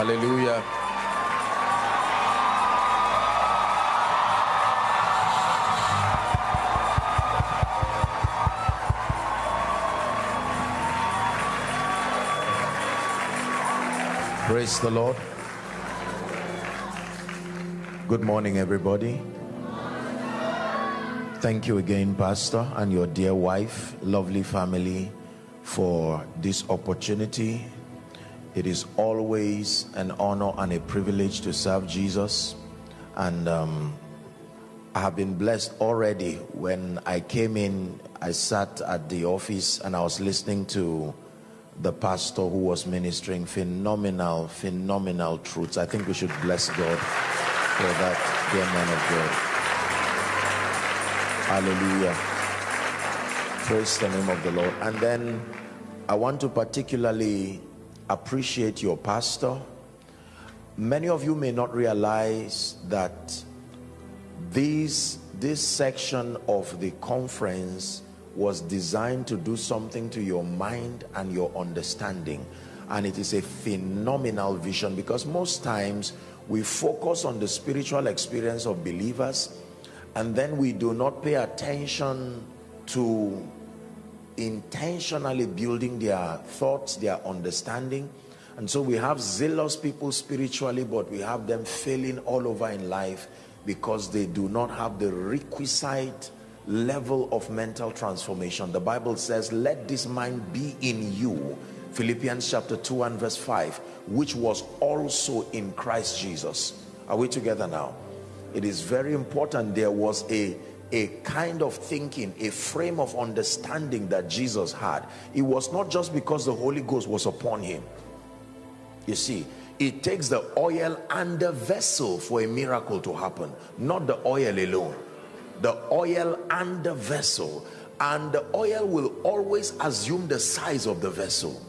Hallelujah. Praise the Lord. Good morning, everybody. Thank you again, Pastor, and your dear wife, lovely family, for this opportunity. It is always an honor and a privilege to serve Jesus. And um, I have been blessed already. When I came in, I sat at the office and I was listening to the pastor who was ministering phenomenal, phenomenal truths. I think we should bless God for that, dear man of God. Hallelujah. Praise the name of the Lord. And then I want to particularly appreciate your pastor. Many of you may not realize that this, this section of the conference was designed to do something to your mind and your understanding and it is a phenomenal vision because most times we focus on the spiritual experience of believers and then we do not pay attention to intentionally building their thoughts their understanding and so we have zealous people spiritually but we have them failing all over in life because they do not have the requisite level of mental transformation. The Bible says, let this mind be in you. Philippians chapter 2 and verse 5, which was also in Christ Jesus. Are we together now? It is very important. There was a, a kind of thinking, a frame of understanding that Jesus had. It was not just because the Holy Ghost was upon him. You see, it takes the oil and the vessel for a miracle to happen, not the oil alone. The oil and the vessel. And the oil will always assume the size of the vessel.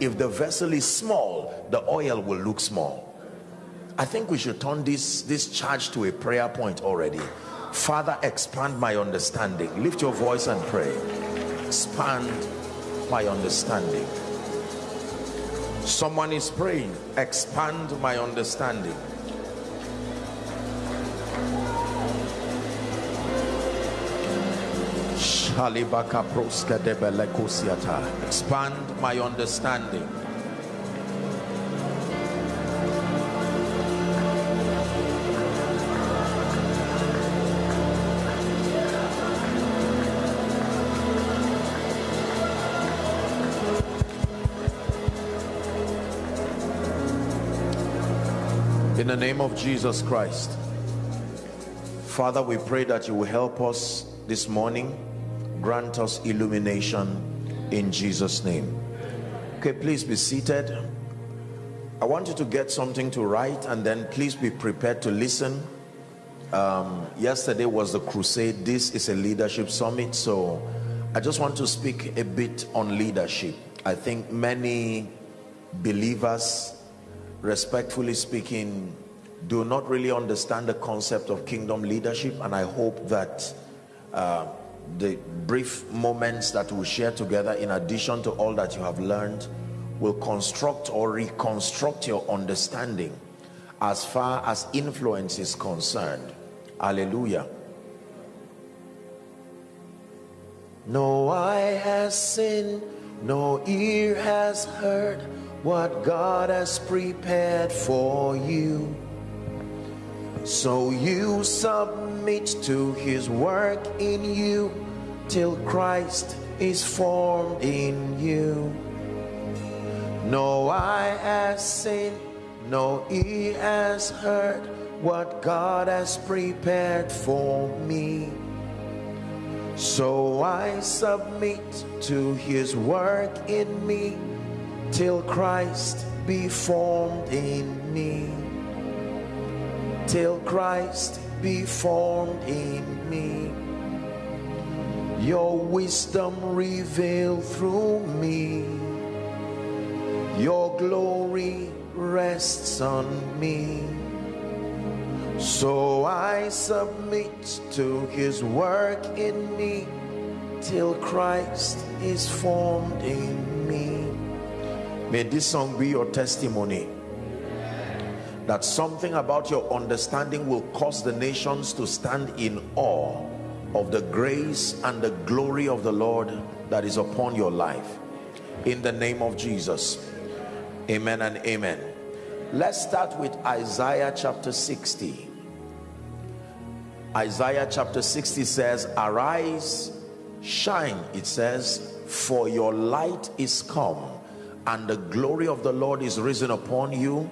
If the vessel is small the oil will look small. I think we should turn this this charge to a prayer point already father expand my understanding. Lift your voice and pray. Expand my understanding. Someone is praying. Expand my understanding. Expand my understanding. Of Jesus Christ. Father, we pray that you will help us this morning. Grant us illumination in Jesus name. Okay please be seated. I want you to get something to write and then please be prepared to listen. Um, yesterday was the crusade. This is a leadership summit so I just want to speak a bit on leadership. I think many believers respectfully speaking do not really understand the concept of kingdom leadership and I hope that uh, the brief moments that we'll share together in addition to all that you have learned will construct or reconstruct your understanding as far as influence is concerned. Hallelujah. No eye has seen no ear has heard what god has prepared for you so you submit to his work in you till Christ is formed in you. No eye has seen, no ear has heard what God has prepared for me. So I submit to his work in me till Christ be formed in me till Christ be formed in me. Your wisdom revealed through me. Your glory rests on me. So I submit to his work in me till Christ is formed in me. May this song be your testimony that something about your understanding will cause the nations to stand in awe of the grace and the glory of the Lord that is upon your life. In the name of Jesus. Amen and amen. Let's start with Isaiah chapter 60 Isaiah chapter 60 says arise shine it says for your light is come and the glory of the Lord is risen upon you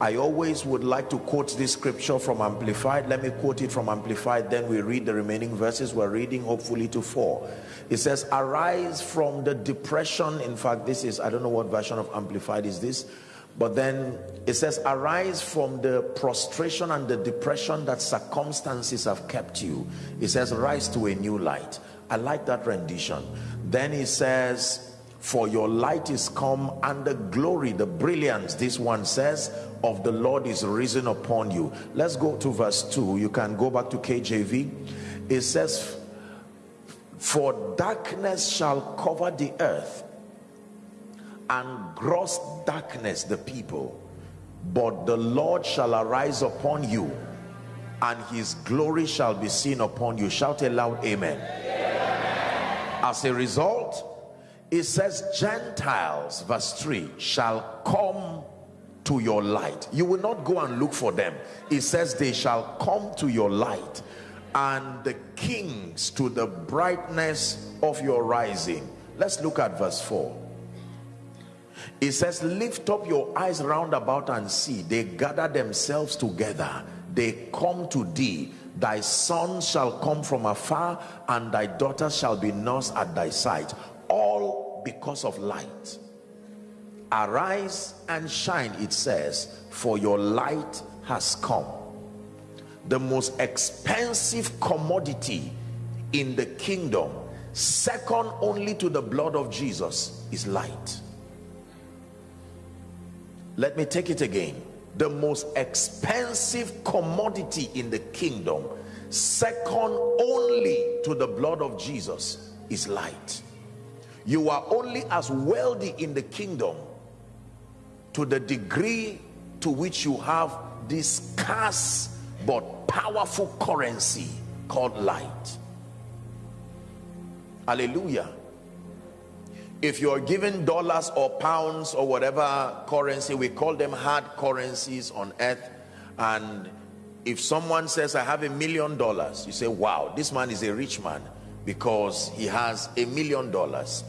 I always would like to quote this scripture from Amplified. Let me quote it from Amplified, then we read the remaining verses. We're reading hopefully to four. It says, Arise from the depression. In fact, this is, I don't know what version of Amplified is this, but then it says, Arise from the prostration and the depression that circumstances have kept you. It says, Rise to a new light. I like that rendition. Then it says, for your light is come and the glory the brilliance this one says of the Lord is risen upon you. Let's go to verse 2. You can go back to KJV. It says, For darkness shall cover the earth and gross darkness the people, but the Lord shall arise upon you and his glory shall be seen upon you. Shout a loud amen. amen. As a result, it says, Gentiles, verse 3, shall come to your light. You will not go and look for them. It says they shall come to your light and the kings to the brightness of your rising. Let's look at verse 4 it says lift up your eyes round about and see. They gather themselves together. They come to thee. Thy son shall come from afar and thy daughter shall be nursed at thy side all because of light arise and shine it says for your light has come. The most expensive commodity in the kingdom second only to the blood of Jesus is light. Let me take it again. The most expensive commodity in the kingdom second only to the blood of Jesus is light. You are only as wealthy in the kingdom to the degree to which you have this scarce but powerful currency called light. Hallelujah. If you're given dollars or pounds or whatever currency we call them hard currencies on earth. And if someone says i have a million dollars you say wow this man is a rich man because he has a million dollars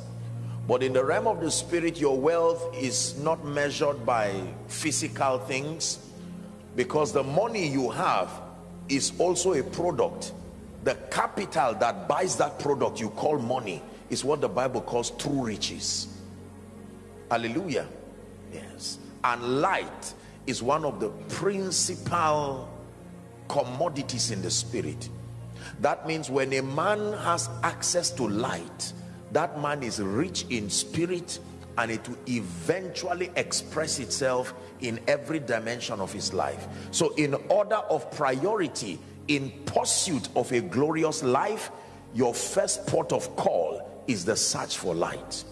but in the realm of the spirit, your wealth is not measured by physical things because the money you have is also a product. The capital that buys that product you call money is what the Bible calls true riches. Hallelujah. Yes. And light is one of the principal commodities in the spirit. That means when a man has access to light, that man is rich in spirit and it will eventually express itself in every dimension of his life. So in order of priority in pursuit of a glorious life your first port of call is the search for light.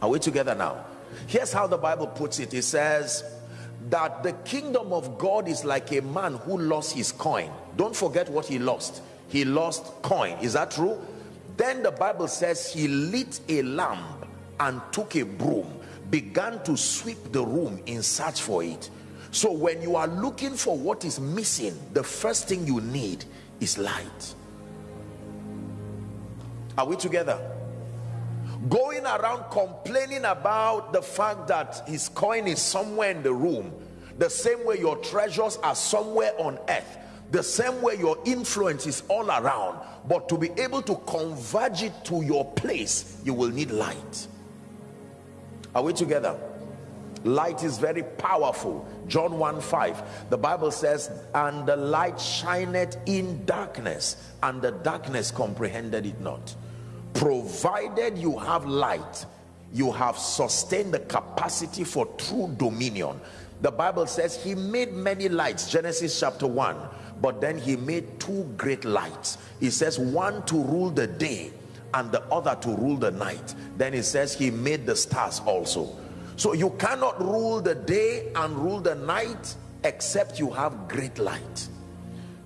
Are we together now? Here's how the bible puts it. It says that the kingdom of god is like a man who lost his coin. Don't forget what he lost. He lost coin. Is that true then the Bible says he lit a lamp and took a broom, began to sweep the room in search for it. So when you are looking for what is missing, the first thing you need is light. Are we together? Going around complaining about the fact that his coin is somewhere in the room, the same way your treasures are somewhere on earth the same way your influence is all around but to be able to converge it to your place you will need light. Are we together? Light is very powerful. John 1 5 the bible says and the light shineth in darkness and the darkness comprehended it not. Provided you have light you have sustained the capacity for true dominion. The bible says he made many lights genesis chapter 1 but then he made two great lights. He says one to rule the day and the other to rule the night. Then he says he made the stars also. So you cannot rule the day and rule the night except you have great light.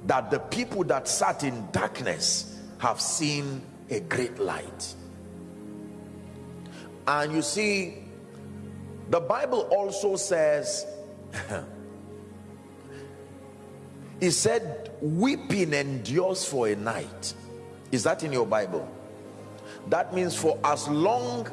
That the people that sat in darkness have seen a great light. And you see the bible also says he said weeping endures for a night. Is that in your bible? That means for as long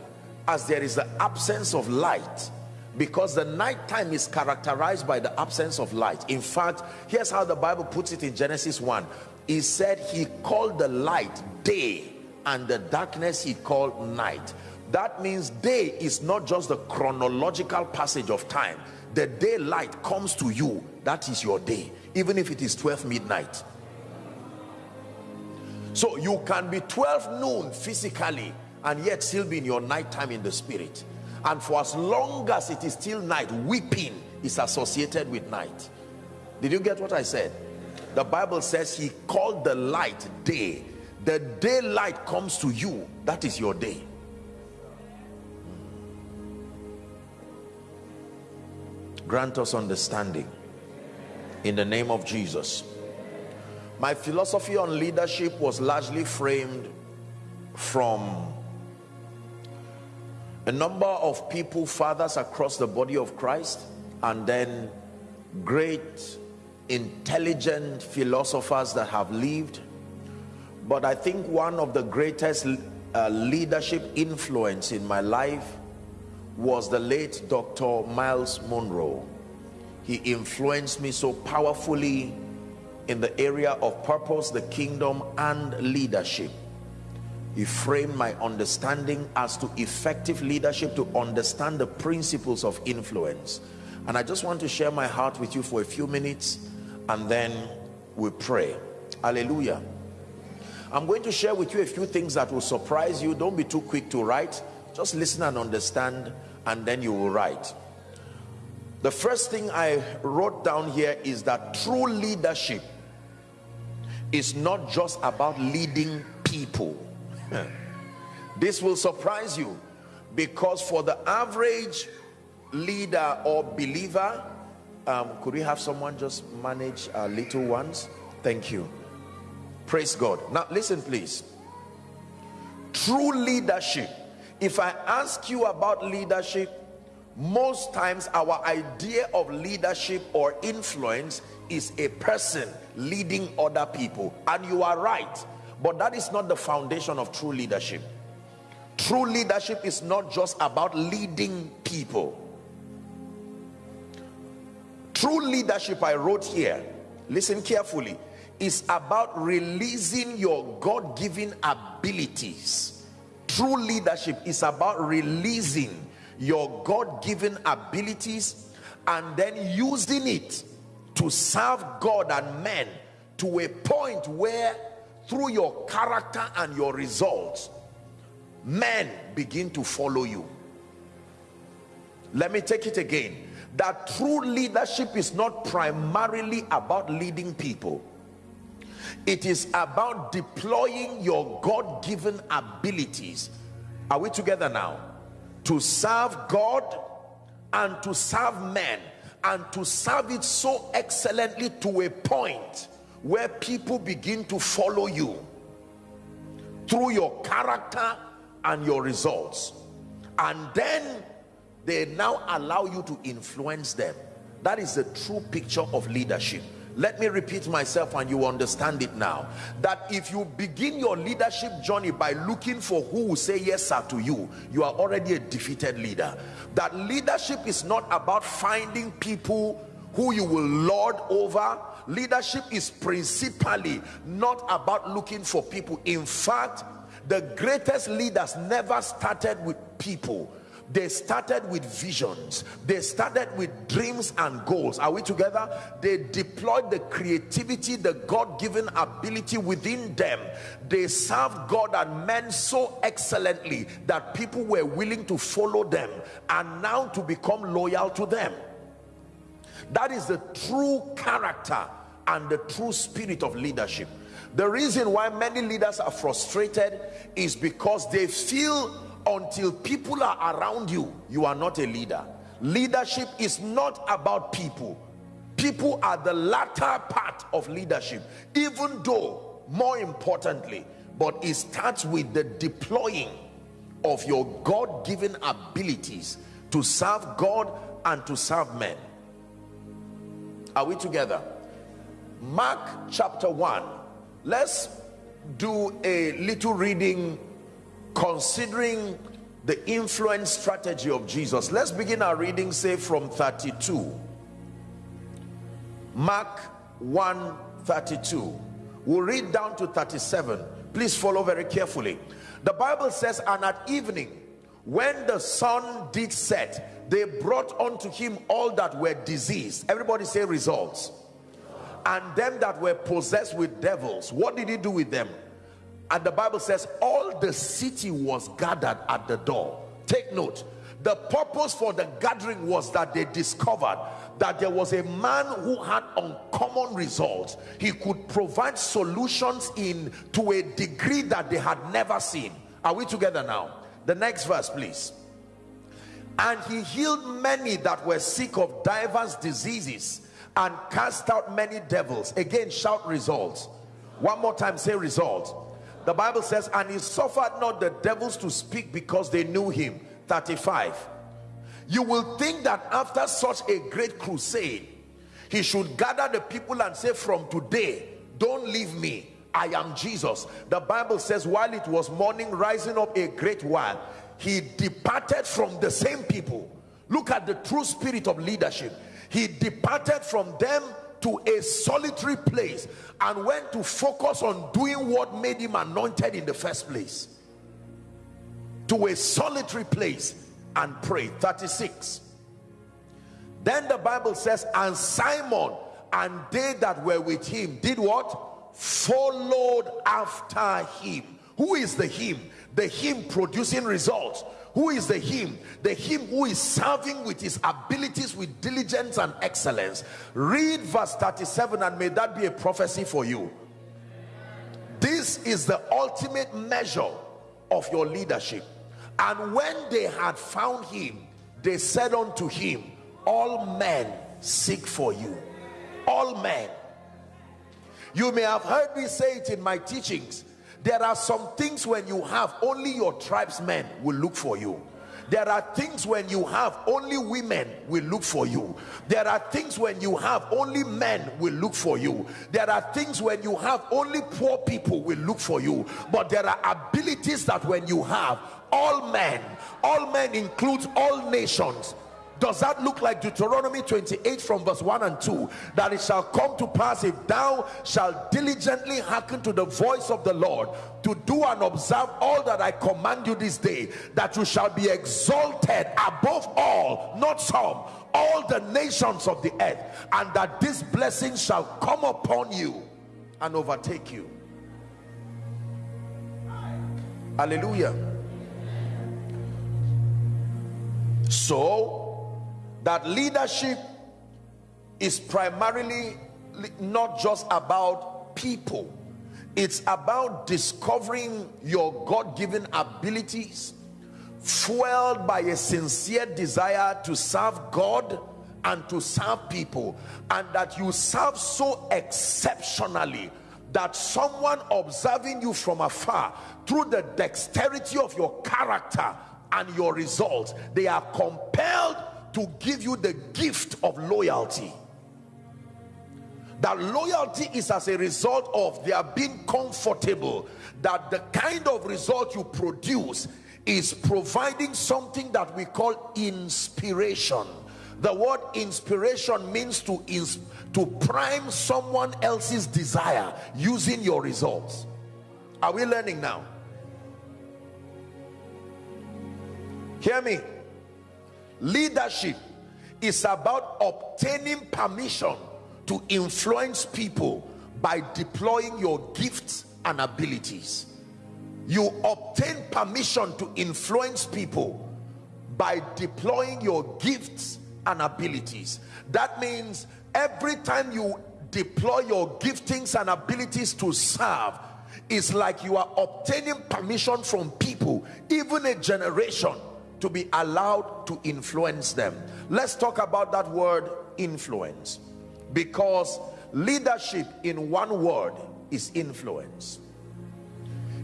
as there is the absence of light because the night time is characterized by the absence of light. In fact here's how the bible puts it in genesis 1 he said he called the light day and the darkness he called night that means day is not just the chronological passage of time. The daylight comes to you. That is your day even if it is 12 midnight. So you can be 12 noon physically and yet still be in your nighttime in the spirit. And for as long as it is still night weeping is associated with night. Did you get what i said? The bible says he called the light day. The daylight comes to you. That is your day grant us understanding. In the name of jesus. My philosophy on leadership was largely framed from a number of people fathers across the body of christ and then great intelligent philosophers that have lived. But i think one of the greatest uh, leadership influence in my life was the late Dr. Myles Munroe. He influenced me so powerfully in the area of purpose, the kingdom, and leadership. He framed my understanding as to effective leadership to understand the principles of influence. And I just want to share my heart with you for a few minutes and then we pray. Hallelujah. I'm going to share with you a few things that will surprise you. Don't be too quick to write. Just listen and understand and then you will write. The first thing I wrote down here is that true leadership is not just about leading people. This will surprise you because for the average leader or believer um, could we have someone just manage our little ones? Thank you. Praise God. Now listen please. True leadership if I ask you about leadership most times our idea of leadership or influence is a person leading other people. And you are right but that is not the foundation of true leadership. True leadership is not just about leading people. True leadership i wrote here listen carefully is about releasing your god-given abilities true leadership is about releasing your God-given abilities and then using it to serve God and men to a point where through your character and your results men begin to follow you. Let me take it again. That true leadership is not primarily about leading people it is about deploying your god-given abilities. Are we together now? To serve god and to serve men and to serve it so excellently to a point where people begin to follow you through your character and your results. And then they now allow you to influence them. That is the true picture of leadership let me repeat myself and you understand it now. That if you begin your leadership journey by looking for who will say yes sir to you you are already a defeated leader. That leadership is not about finding people who you will lord over. Leadership is principally not about looking for people. In fact the greatest leaders never started with people they started with visions. They started with dreams and goals. Are we together? They deployed the creativity the god-given ability within them. They served god and men so excellently that people were willing to follow them and now to become loyal to them. That is the true character and the true spirit of leadership. The reason why many leaders are frustrated is because they feel until people are around you you are not a leader. Leadership is not about people. People are the latter part of leadership even though more importantly but it starts with the deploying of your god-given abilities to serve god and to serve men. Are we together? Mark chapter 1 let's do a little reading considering the influence strategy of jesus. Let's begin our reading say from 32 mark 1 32 we'll read down to 37 please follow very carefully. The bible says and at evening when the sun did set they brought unto him all that were diseased. Everybody say results. And them that were possessed with devils. What did he do with them and the bible says all the city was gathered at the door. Take note. The purpose for the gathering was that they discovered that there was a man who had uncommon results. He could provide solutions in to a degree that they had never seen. Are we together now? The next verse please. And he healed many that were sick of diverse diseases and cast out many devils. Again shout results. One more time say results the bible says and he suffered not the devils to speak because they knew him. 35 you will think that after such a great crusade he should gather the people and say from today don't leave me. I am jesus. The bible says while it was morning rising up a great while he departed from the same people. Look at the true spirit of leadership. He departed from them to a solitary place and went to focus on doing what made him anointed in the first place. To a solitary place and pray 36 then the bible says and simon and they that were with him did what? Followed after him. Who is the him? The him producing results who is the him? The him who is serving with his abilities with diligence and excellence. Read verse 37 and may that be a prophecy for you. This is the ultimate measure of your leadership. And when they had found him they said unto him all men seek for you. All men. You may have heard me say it in my teachings there are some things when you have only your tribesmen will look for you. There are things when you have only women will look for you. There are things when you have only men will look for you. There are things when you have only poor people will look for you. But there are abilities that when you have all men all men includes all nations does that look like Deuteronomy 28 from verse 1 and 2 that it shall come to pass if thou shalt diligently hearken to the voice of the Lord to do and observe all that I command you this day that you shall be exalted above all not some all the nations of the earth and that this blessing shall come upon you and overtake you. Hallelujah. So that leadership is primarily not just about people. It's about discovering your god-given abilities fueled by a sincere desire to serve god and to serve people and that you serve so exceptionally that someone observing you from afar through the dexterity of your character and your results they are compelled to give you the gift of loyalty. That loyalty is as a result of their being comfortable that the kind of result you produce is providing something that we call inspiration. The word inspiration means to ins to prime someone else's desire using your results. Are we learning now? Hear me leadership is about obtaining permission to influence people by deploying your gifts and abilities. You obtain permission to influence people by deploying your gifts and abilities. That means every time you deploy your giftings and abilities to serve it's like you are obtaining permission from people even a generation to be allowed to influence them. Let's talk about that word influence because leadership in one word is influence.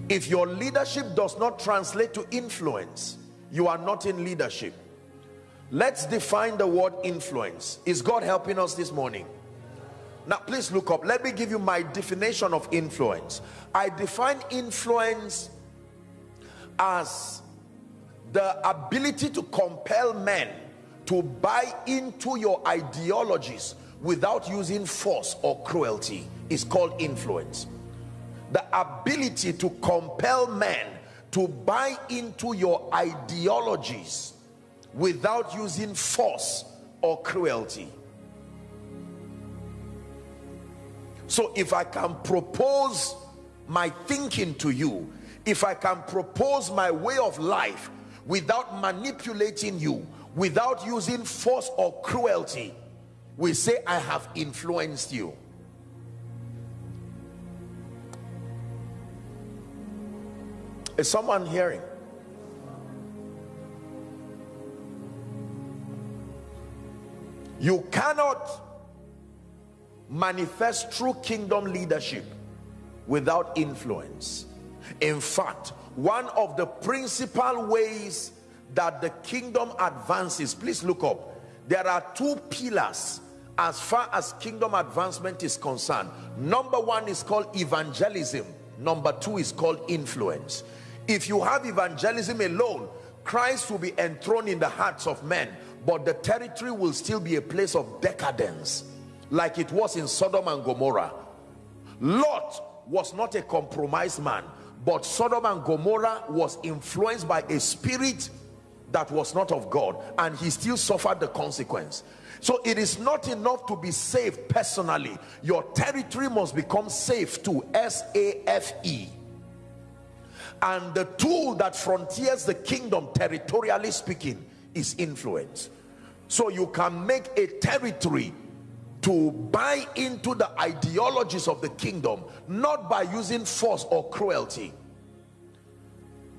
If your leadership does not translate to influence you are not in leadership. Let's define the word influence. Is god helping us this morning? Now please look up. Let me give you my definition of influence. I define influence as the ability to compel men to buy into your ideologies without using force or cruelty is called influence. The ability to compel men to buy into your ideologies without using force or cruelty. So if i can propose my thinking to you if i can propose my way of life without manipulating you without using force or cruelty we say i have influenced you. Is someone hearing? You cannot manifest true kingdom leadership without influence in fact one of the principal ways that the kingdom advances please look up. There are two pillars as far as kingdom advancement is concerned. Number one is called evangelism. Number two is called influence. If you have evangelism alone christ will be enthroned in the hearts of men but the territory will still be a place of decadence like it was in sodom and gomorrah. Lot was not a compromised man but sodom and gomorrah was influenced by a spirit that was not of God and he still suffered the consequence. So it is not enough to be saved personally. Your territory must become safe too. S-A-F-E and the tool that frontiers the kingdom territorially speaking is influence. So you can make a territory to buy into the ideologies of the kingdom not by using force or cruelty.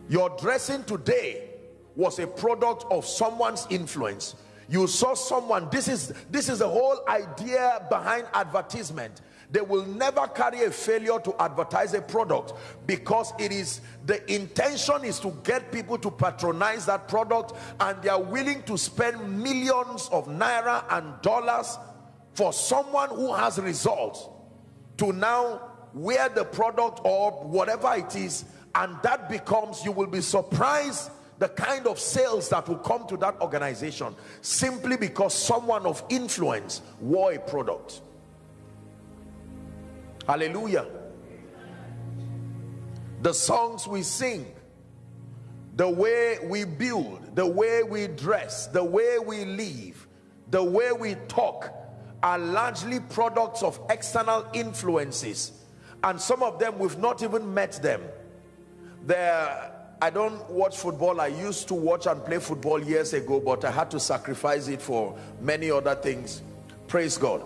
Your dressing today was a product of someone's influence. You saw someone this is this is the whole idea behind advertisement. They will never carry a failure to advertise a product because it is the intention is to get people to patronize that product and they are willing to spend millions of naira and dollars for someone who has results to now wear the product or whatever it is and that becomes you will be surprised the kind of sales that will come to that organization simply because someone of influence wore a product. Hallelujah. The songs we sing the way we build the way we dress the way we live the way we talk are largely products of external influences and some of them we've not even met them there I don't watch football. I used to watch and play football years ago, but I had to sacrifice it for many other things. Praise God.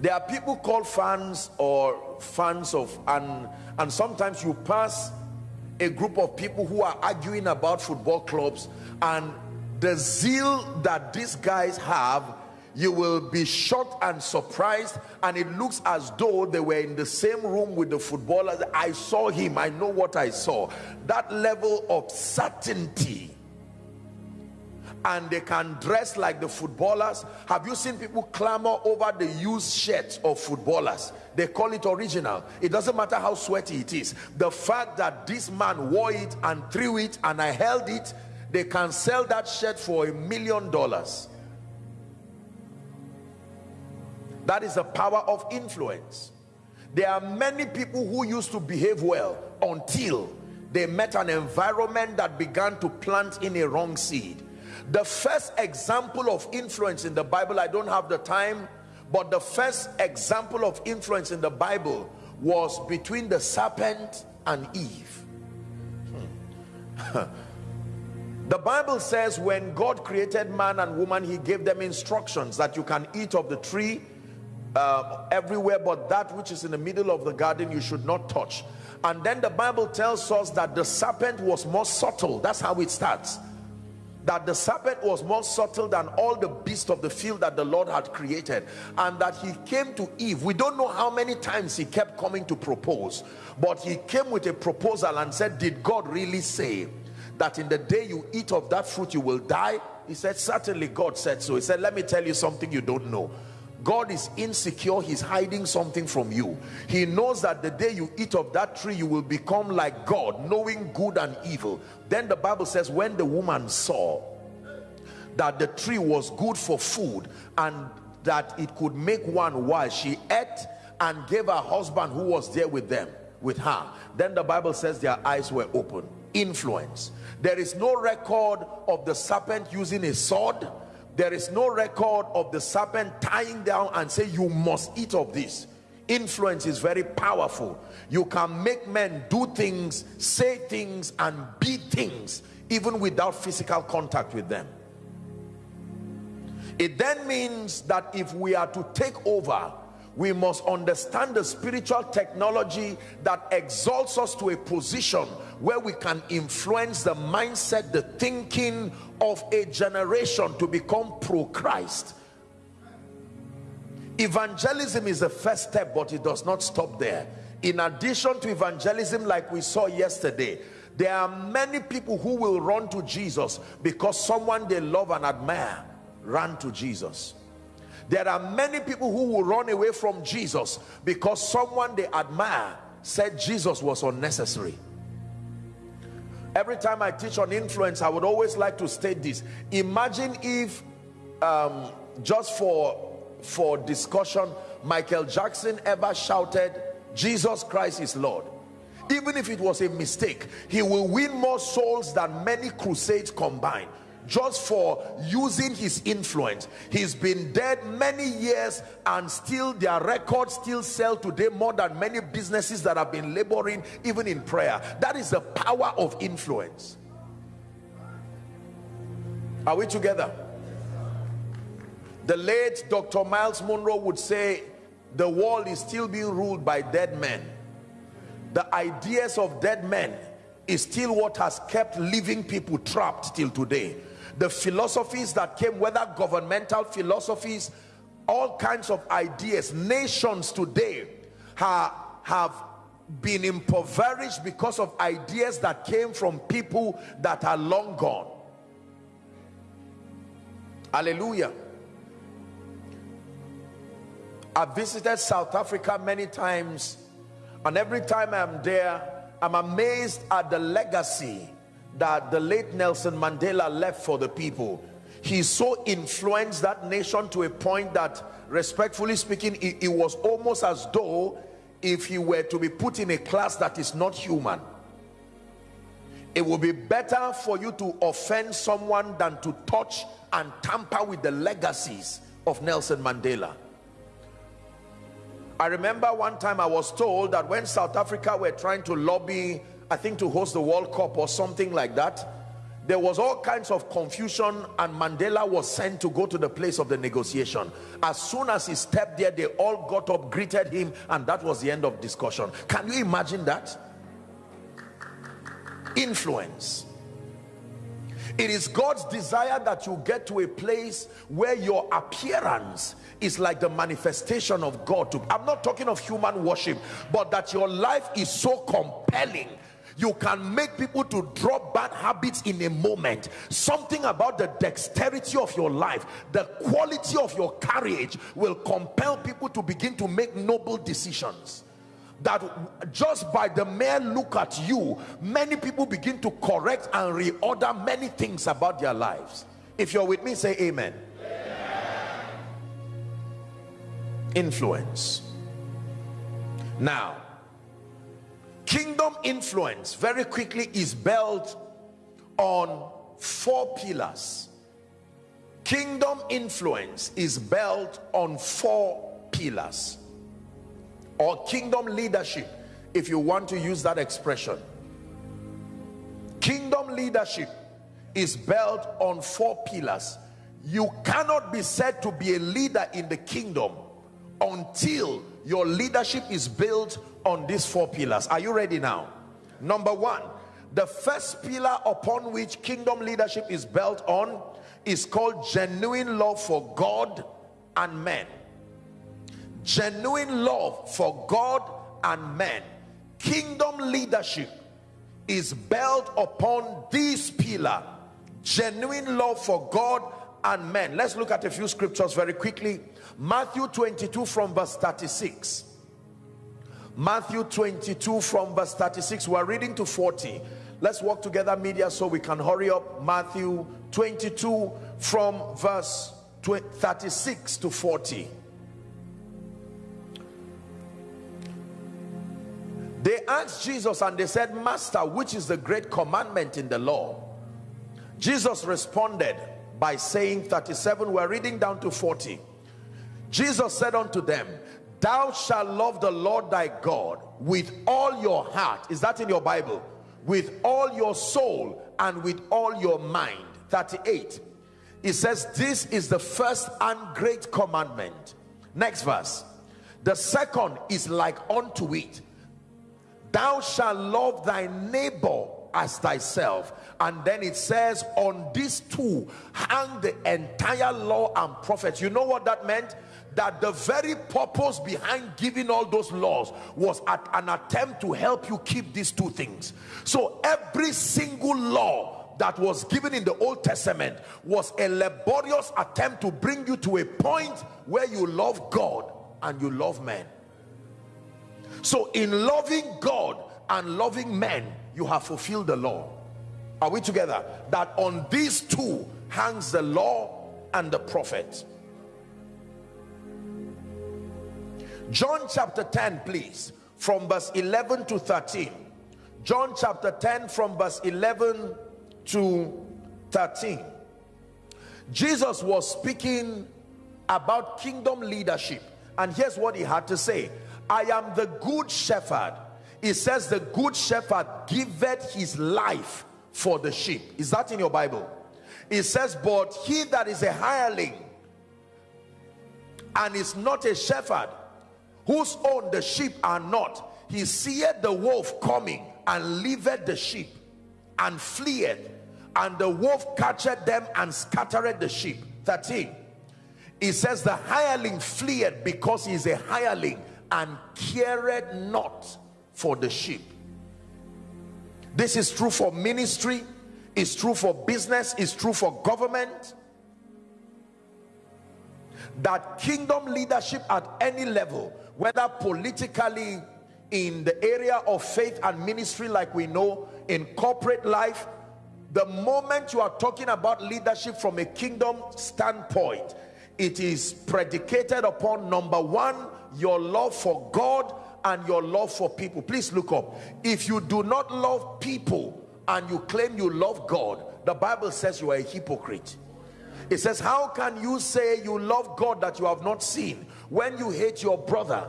There are people called fans or fans of, and, and sometimes you pass a group of people who are arguing about football clubs and the zeal that these guys have you will be shocked and surprised and it looks as though they were in the same room with the footballers. I saw him. I know what i saw. That level of certainty. And they can dress like the footballers. Have you seen people clamor over the used shirts of footballers? They call it original. It doesn't matter how sweaty it is. The fact that this man wore it and threw it and i held it they can sell that shirt for a million dollars that is the power of influence. There are many people who used to behave well until they met an environment that began to plant in a wrong seed. The first example of influence in the bible i don't have the time but the first example of influence in the bible was between the serpent and eve. Hmm. the bible says when god created man and woman he gave them instructions that you can eat of the tree uh, everywhere but that which is in the middle of the garden you should not touch. And then the bible tells us that the serpent was more subtle. That's how it starts. That the serpent was more subtle than all the beasts of the field that the Lord had created. And that he came to Eve. We don't know how many times he kept coming to propose. But he came with a proposal and said did God really say that in the day you eat of that fruit you will die? He said certainly God said so. He said let me tell you something you don't know God is insecure he's hiding something from you. He knows that the day you eat of that tree you will become like God knowing good and evil. Then the Bible says when the woman saw that the tree was good for food and that it could make one wise she ate and gave her husband who was there with them with her. Then the bible says their eyes were open. Influence. There is no record of the serpent using a sword there is no record of the serpent tying down and say you must eat of this. Influence is very powerful. You can make men do things say things and be things even without physical contact with them. It then means that if we are to take over we must understand the spiritual technology that exalts us to a position where we can influence the mindset the thinking of a generation to become pro-Christ. Evangelism is the first step but it does not stop there. In addition to evangelism like we saw yesterday there are many people who will run to Jesus because someone they love and admire ran to Jesus. There are many people who will run away from Jesus because someone they admire said Jesus was unnecessary every time I teach on influence I would always like to state this. Imagine if um, just for for discussion Michael Jackson ever shouted Jesus Christ is Lord. Even if it was a mistake he will win more souls than many crusades combined just for using his influence. He's been dead many years and still their records still sell today more than many businesses that have been laboring even in prayer. That is the power of influence. Are we together? The late dr Myles Munroe would say the world is still being ruled by dead men. The ideas of dead men is still what has kept living people trapped till today the philosophies that came whether governmental philosophies all kinds of ideas nations today have, have been impoverished because of ideas that came from people that are long gone. Hallelujah. I've visited south africa many times and every time i'm there i'm amazed at the legacy that the late Nelson Mandela left for the people. He so influenced that nation to a point that respectfully speaking it, it, was almost as though if he were to be put in a class that is not human it would be better for you to offend someone than to touch and tamper with the legacies of Nelson Mandela. I remember one time I was told that when South Africa were trying to lobby I think to host the World Cup or something like that there was all kinds of confusion and Mandela was sent to go to the place of the negotiation. As soon as he stepped there they all got up greeted him and that was the end of discussion. Can you imagine that? Influence. It is God's desire that you get to a place where your appearance is like the manifestation of God I'm not talking of human worship but that your life is so compelling you can make people to drop bad habits in a moment. Something about the dexterity of your life the quality of your courage will compel people to begin to make noble decisions. That just by the mere look at you many people begin to correct and reorder many things about their lives. If you're with me say amen, amen. influence. Now kingdom influence very quickly is built on four pillars. Kingdom influence is built on four pillars. Or kingdom leadership if you want to use that expression. Kingdom leadership is built on four pillars. You cannot be said to be a leader in the kingdom until your leadership is built on these four pillars are you ready now number one the first pillar upon which kingdom leadership is built on is called genuine love for God and men. Genuine love for God and men. Kingdom leadership is built upon this pillar genuine love for God and men. Let's look at a few scriptures very quickly. Matthew 22 from verse 36. Matthew 22 from verse 36. We're reading to 40. Let's walk together, media, so we can hurry up. Matthew 22 from verse 36 to 40. They asked Jesus and they said, Master, which is the great commandment in the law? Jesus responded by saying 37, we're reading down to 40. Jesus said unto them, Thou shalt love the Lord thy God with all your heart. Is that in your Bible? With all your soul and with all your mind. 38. It says, This is the first and great commandment. Next verse. The second is like unto it. Thou shalt love thy neighbor as thyself. And then it says on these two hang the entire law and prophets. You know what that meant? That the very purpose behind giving all those laws was at an attempt to help you keep these two things. So every single law that was given in the Old Testament was a laborious attempt to bring you to a point where you love God and you love men. So in loving God and loving men you have fulfilled the law. Are we together? That on these two hangs the law and the prophet. John chapter 10 please. From verse 11 to 13 john chapter 10 from verse 11 to 13 jesus was speaking about kingdom leadership. And here's what he had to say. I am the good shepherd it says the good shepherd giveth his life for the sheep. Is that in your bible? It says but he that is a hireling and is not a shepherd whose own the sheep are not he seeth the wolf coming and leaveth the sheep and fleeth and the wolf catcheth them and scattereth the sheep. 13 it says the hireling fleeth because he is a hireling and careth not for the sheep. This is true for ministry it's true for business it's true for government. That kingdom leadership at any level whether politically in the area of faith and ministry like we know in corporate life the moment you are talking about leadership from a kingdom standpoint it is predicated upon number one your love for God and your love for people. Please look up. If you do not love people and you claim you love God the Bible says you are a hypocrite. It says how can you say you love God that you have not seen when you hate your brother?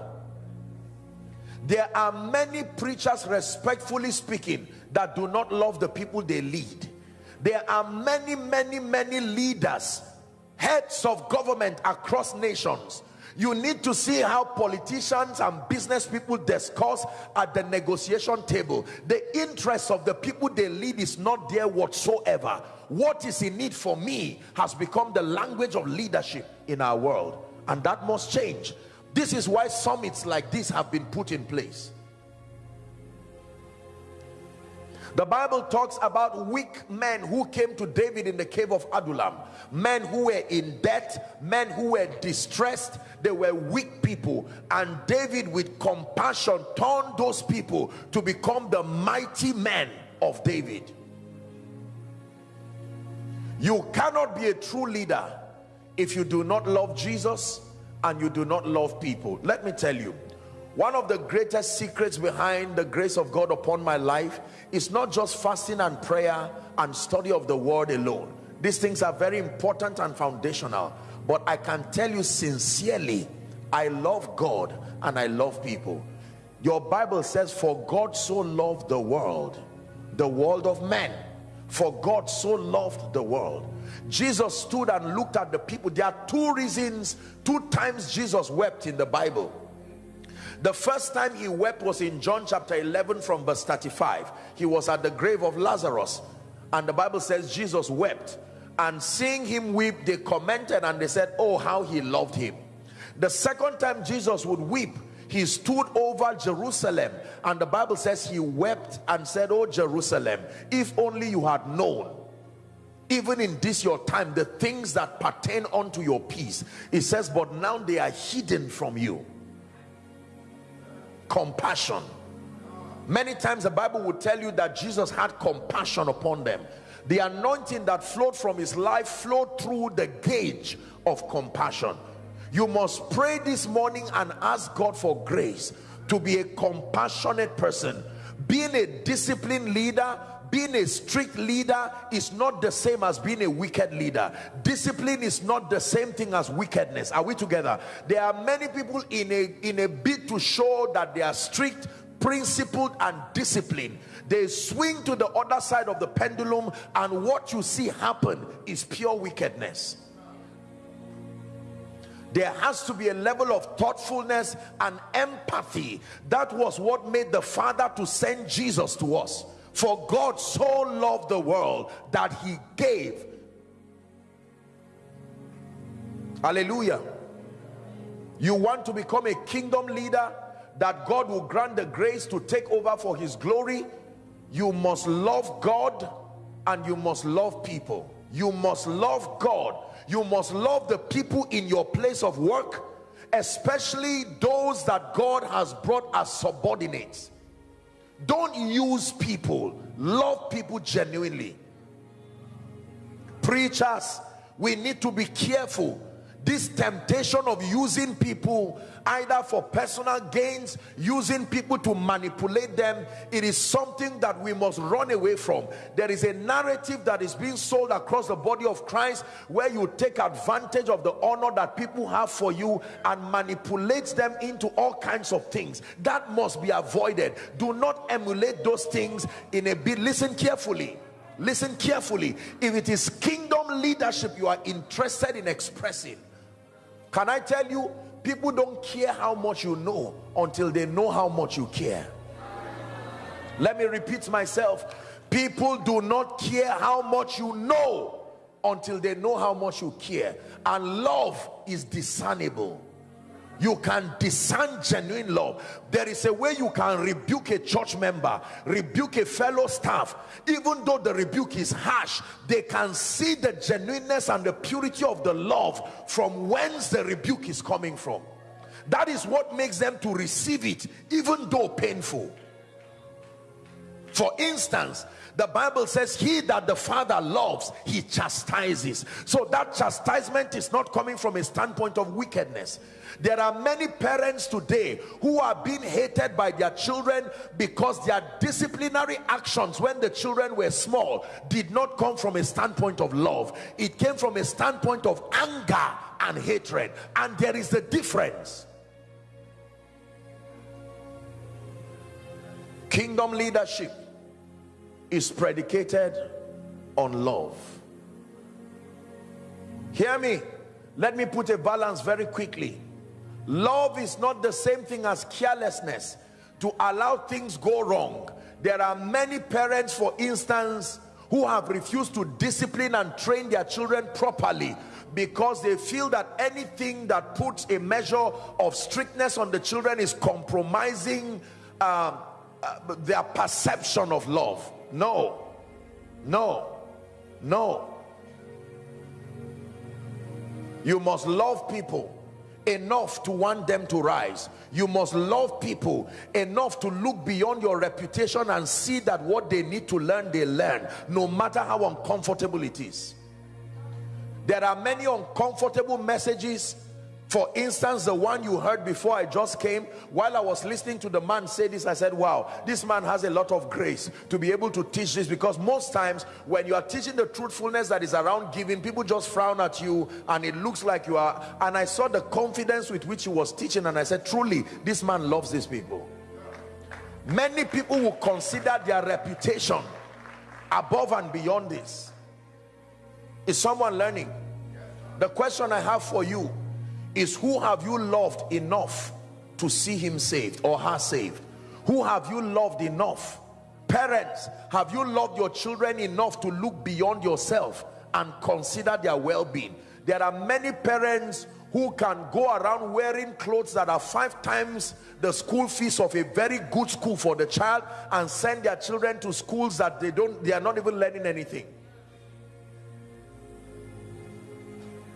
There are many preachers respectfully speaking that do not love the people they lead. There are many many many leaders heads of government across nations you need to see how politicians and business people discuss at the negotiation table. The interest of the people they lead is not there whatsoever. What is in need for me has become the language of leadership in our world and that must change. This is why summits like this have been put in place The Bible talks about weak men who came to David in the cave of Adullam. Men who were in debt, men who were distressed. They were weak people. And David with compassion turned those people to become the mighty men of David. You cannot be a true leader if you do not love Jesus and you do not love people. Let me tell you, one of the greatest secrets behind the grace of God upon my life is not just fasting and prayer and study of the word alone. These things are very important and foundational. But I can tell you sincerely, I love God and I love people. Your Bible says, for God so loved the world, the world of men. For God so loved the world. Jesus stood and looked at the people. There are two reasons, two times Jesus wept in the Bible the first time he wept was in John chapter 11 from verse 35 he was at the grave of Lazarus and the Bible says Jesus wept. And seeing him weep they commented and they said oh how he loved him. The second time Jesus would weep he stood over Jerusalem and the Bible says he wept and said oh Jerusalem if only you had known even in this your time the things that pertain unto your peace. It says but now they are hidden from you compassion. Many times the bible would tell you that jesus had compassion upon them. The anointing that flowed from his life flowed through the gauge of compassion. You must pray this morning and ask god for grace to be a compassionate person being a disciplined leader being a strict leader is not the same as being a wicked leader. Discipline is not the same thing as wickedness. Are we together? There are many people in a in a bid to show that they are strict principled and disciplined. They swing to the other side of the pendulum and what you see happen is pure wickedness. There has to be a level of thoughtfulness and empathy. That was what made the father to send jesus to us for god so loved the world that he gave. Hallelujah. You want to become a kingdom leader that god will grant the grace to take over for his glory? You must love god and you must love people. You must love god. You must love the people in your place of work especially those that God has brought as subordinates don't use people. Love people genuinely. Preachers we need to be careful this temptation of using people either for personal gains using people to manipulate them it is something that we must run away from. There is a narrative that is being sold across the body of Christ where you take advantage of the honor that people have for you and manipulate them into all kinds of things. That must be avoided. Do not emulate those things in a bit. Listen carefully. Listen carefully. If it is kingdom leadership you are interested in expressing can I tell you, people don't care how much you know until they know how much you care. Let me repeat myself. People do not care how much you know until they know how much you care. And love is discernible you can discern genuine love. There is a way you can rebuke a church member rebuke a fellow staff. Even though the rebuke is harsh they can see the genuineness and the purity of the love from whence the rebuke is coming from. That is what makes them to receive it even though painful. For instance the bible says he that the father loves he chastises. So that chastisement is not coming from a standpoint of wickedness. There are many parents today who are being hated by their children because their disciplinary actions when the children were small did not come from a standpoint of love. It came from a standpoint of anger and hatred. And there is a difference. Kingdom leadership is predicated on love. Hear me? Let me put a balance very quickly. Love is not the same thing as carelessness. To allow things go wrong. There are many parents for instance who have refused to discipline and train their children properly because they feel that anything that puts a measure of strictness on the children is compromising uh, uh, their perception of love no. No. No. You must love people enough to want them to rise. You must love people enough to look beyond your reputation and see that what they need to learn they learn no matter how uncomfortable it is. There are many uncomfortable messages for instance the one you heard before i just came while i was listening to the man say this i said wow this man has a lot of grace to be able to teach this. Because most times when you are teaching the truthfulness that is around giving people just frown at you and it looks like you are. And i saw the confidence with which he was teaching and i said truly this man loves these people. Many people will consider their reputation above and beyond this. Is someone learning? The question i have for you is who have you loved enough to see him saved or her saved? Who have you loved enough? Parents have you loved your children enough to look beyond yourself and consider their well-being? There are many parents who can go around wearing clothes that are five times the school fees of a very good school for the child and send their children to schools that they don't they are not even learning anything.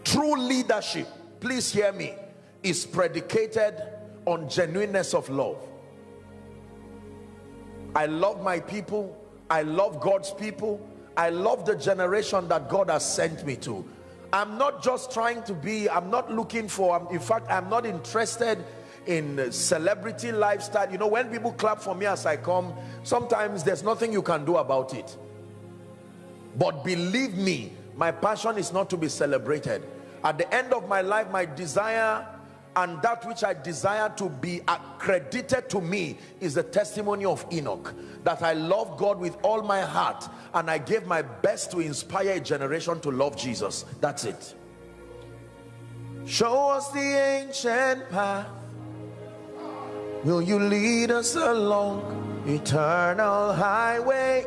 True leadership please hear me is predicated on genuineness of love. I love my people. I love God's people. I love the generation that God has sent me to. I'm not just trying to be I'm not looking for in fact I'm not interested in celebrity lifestyle. You know when people clap for me as I come sometimes there's nothing you can do about it. But believe me my passion is not to be celebrated at the end of my life my desire and that which I desire to be accredited to me is the testimony of Enoch. That I love God with all my heart and I gave my best to inspire a generation to love Jesus. That's it. Show us the ancient path. Will you lead us along eternal highway?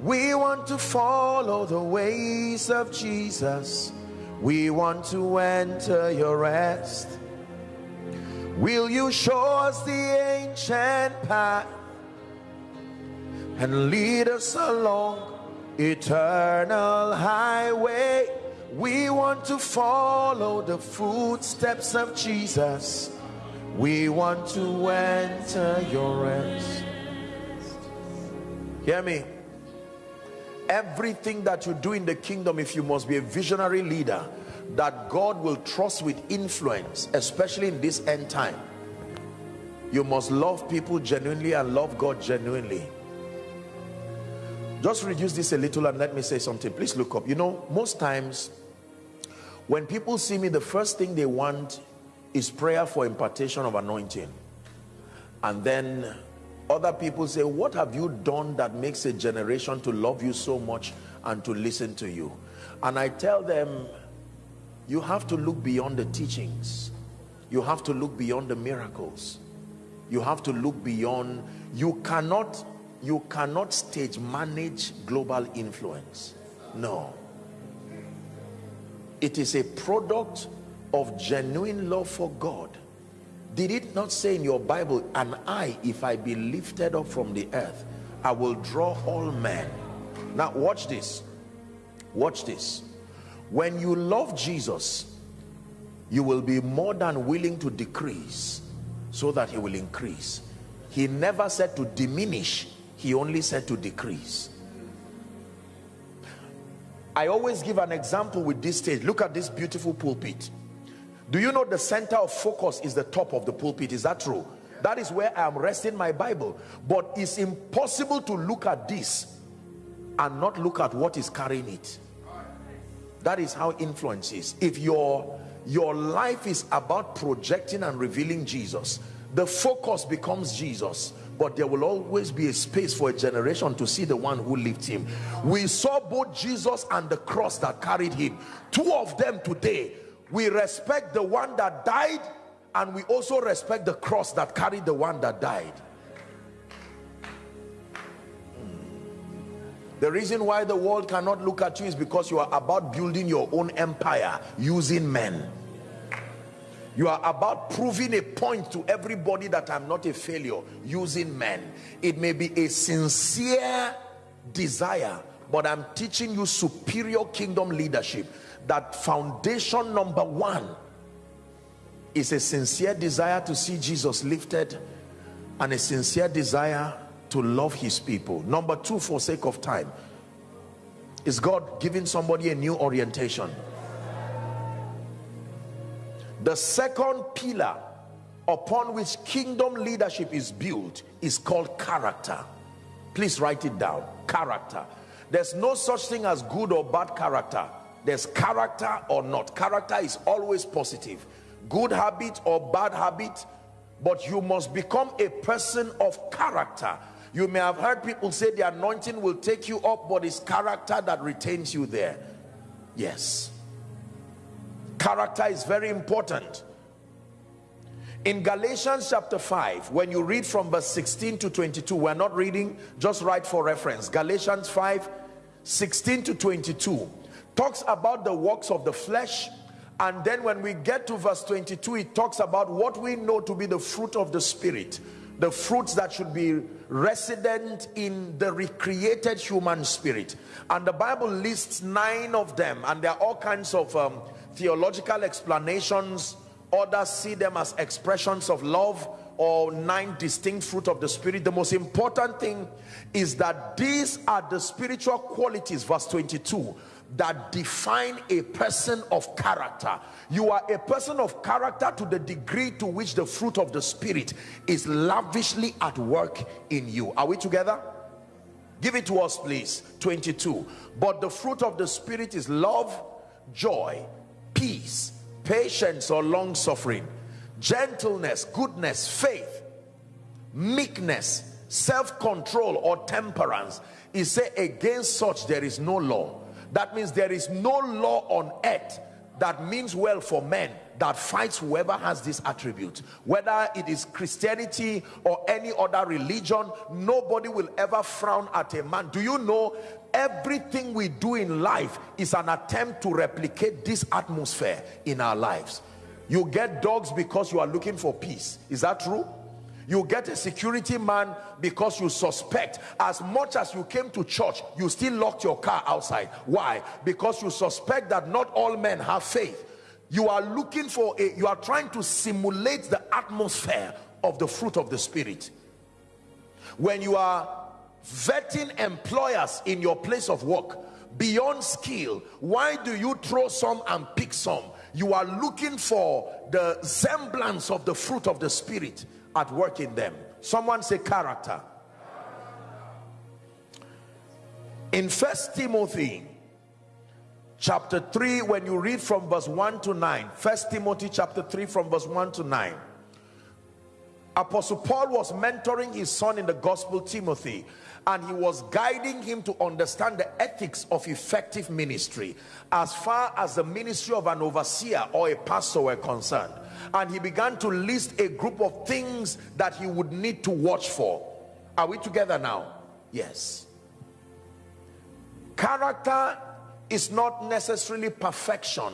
We want to follow the ways of Jesus we want to enter your rest Will you show us the ancient path and lead us along eternal highway? We want to follow the footsteps of Jesus. We want to enter your rest. Hear me. Everything that you do in the kingdom, if you must be a visionary leader, that God will trust with influence especially in this end time. You must love people genuinely and love God genuinely. Just reduce this a little and let me say something. Please look up. You know most times when people see me the first thing they want is prayer for impartation of anointing. And then other people say what have you done that makes a generation to love you so much and to listen to you? And I tell them you have to look beyond the teachings. You have to look beyond the miracles. You have to look beyond you cannot you cannot stage manage global influence. No. It is a product of genuine love for God did it not say in your Bible and I if I be lifted up from the earth I will draw all men. Now watch this. Watch this. When you love Jesus you will be more than willing to decrease so that he will increase. He never said to diminish he only said to decrease. I always give an example with this stage. Look at this beautiful pulpit do you know the center of focus is the top of the pulpit? Is that true? That is where I am resting my Bible. But it's impossible to look at this and not look at what is carrying it. That is how influence is. If your your life is about projecting and revealing jesus the focus becomes jesus. But there will always be a space for a generation to see the one who lifts him. We saw both jesus and the cross that carried him. Two of them today we respect the one that died and we also respect the cross that carried the one that died hmm. The reason why the world cannot look at you is because you are about building your own empire using men. You are about proving a point to everybody that I'm not a failure using men. It may be a sincere desire, but I'm teaching you superior kingdom leadership. That foundation number one is a sincere desire to see Jesus lifted and a sincere desire to love his people. Number two for sake of time is God giving somebody a new orientation? The second pillar upon which kingdom leadership is built is called character. Please write it down. Character. There's no such thing as good or bad character there's character or not character is always positive good habit or bad habit but you must become a person of character you may have heard people say the anointing will take you up, but it's character that retains you there. Yes. Character is very important. in Galatians chapter 5, when you read from verse 16 to 22, we're not reading, just write for reference. Galatians 5, 16 to 22 talks about the works of the flesh. And then when we get to verse 22, it talks about what we know to be the fruit of the spirit, the fruits that should be resident in the recreated human spirit. And the Bible lists nine of them, and there are all kinds of um, theological explanations others see them as expressions of love or nine distinct fruit of the spirit the most important thing is that these are the spiritual qualities verse 22 that define a person of character. You are a person of character to the degree to which the fruit of the spirit is lavishly at work in you. Are we together? Give it to us please. 22 but the fruit of the spirit is love joy peace patience or long suffering gentleness goodness faith meekness self-control or temperance. He said, against such there is no law that means there is no law on earth that means well for men that fights whoever has this attribute. Whether it is christianity or any other religion nobody will ever frown at a man. Do you know everything we do in life is an attempt to replicate this atmosphere in our lives? You get dogs because you are looking for peace. Is that true you get a security man because you suspect. As much as you came to church you still locked your car outside. Why? Because you suspect that not all men have faith. You are looking for a you are trying to simulate the atmosphere of the fruit of the spirit. When you are vetting employers in your place of work beyond skill why do you throw some and pick some? You are looking for the semblance of the fruit of the spirit at work in them. Someone say character. In first timothy chapter 3 when you read from verse 1 to 9 first timothy chapter 3 from verse 1 to 9 apostle paul was mentoring his son in the gospel timothy and he was guiding him to understand the ethics of effective ministry as far as the ministry of an overseer or a pastor were concerned. And he began to list a group of things that he would need to watch for. Are we together now? Yes. Character is not necessarily perfection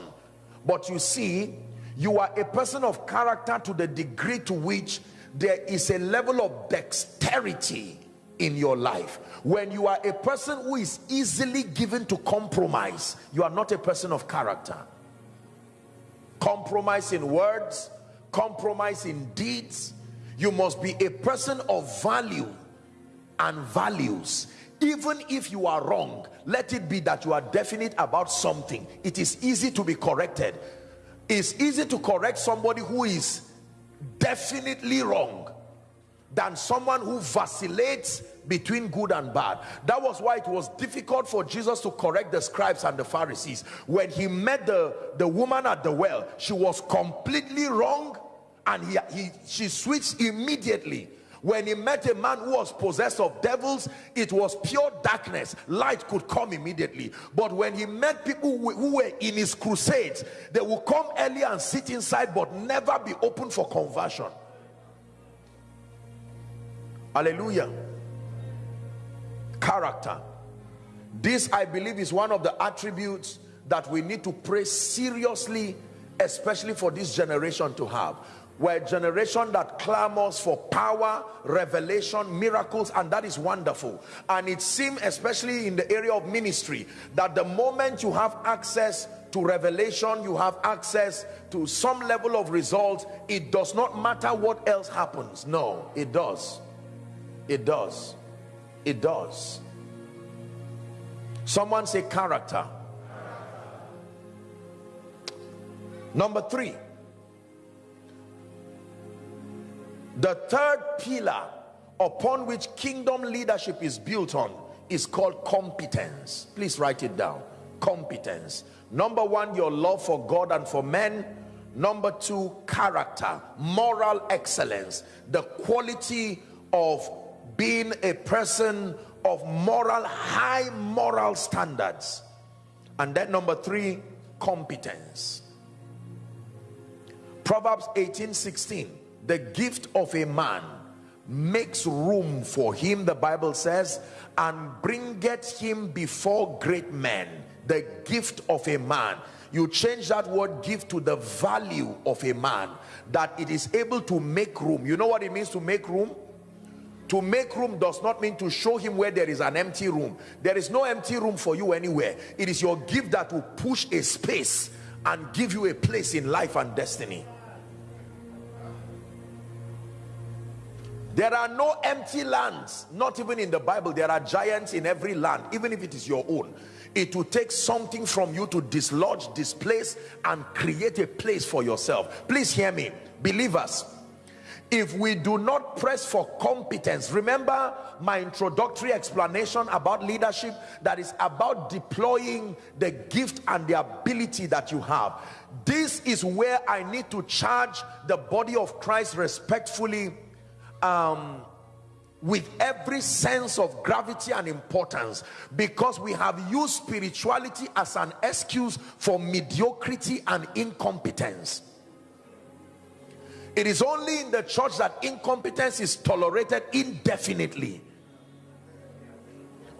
but you see you are a person of character to the degree to which there is a level of dexterity in your life. When you are a person who is easily given to compromise you are not a person of character. Compromise in words compromise in deeds. You must be a person of value and values. Even if you are wrong let it be that you are definite about something. It is easy to be corrected. It's easy to correct somebody who is definitely wrong than someone who vacillates between good and bad. That was why it was difficult for jesus to correct the scribes and the pharisees. When he met the the woman at the well she was completely wrong and he, he she switched immediately. When he met a man who was possessed of devils it was pure darkness. Light could come immediately. But when he met people who, were in his crusades they would come early and sit inside but never be open for conversion. Hallelujah character. This i believe is one of the attributes that we need to pray seriously especially for this generation to have. We're a generation that clamors for power revelation miracles and that is wonderful. And it seems especially in the area of ministry that the moment you have access to revelation you have access to some level of results it does not matter what else happens. No it does. It does it does. Someone say character. Number three. The third pillar upon which kingdom leadership is built on is called competence. Please write it down. Competence. Number one your love for god and for men. Number two character. Moral excellence. The quality of being a person of moral high moral standards. And then number three competence. Proverbs 18 16 the gift of a man makes room for him the bible says and bringeth him before great men. The gift of a man. You change that word gift to the value of a man that it is able to make room. You know what it means to make room to make room does not mean to show him where there is an empty room. There is no empty room for you anywhere. It is your gift that will push a space and give you a place in life and destiny. There are no empty lands not even in the bible. There are giants in every land even if it is your own. It will take something from you to dislodge displace and create a place for yourself. Please hear me. Believers if we do not press for competence remember my introductory explanation about leadership that is about deploying the gift and the ability that you have. This is where i need to charge the body of christ respectfully um, with every sense of gravity and importance because we have used spirituality as an excuse for mediocrity and incompetence it is only in the church that incompetence is tolerated indefinitely.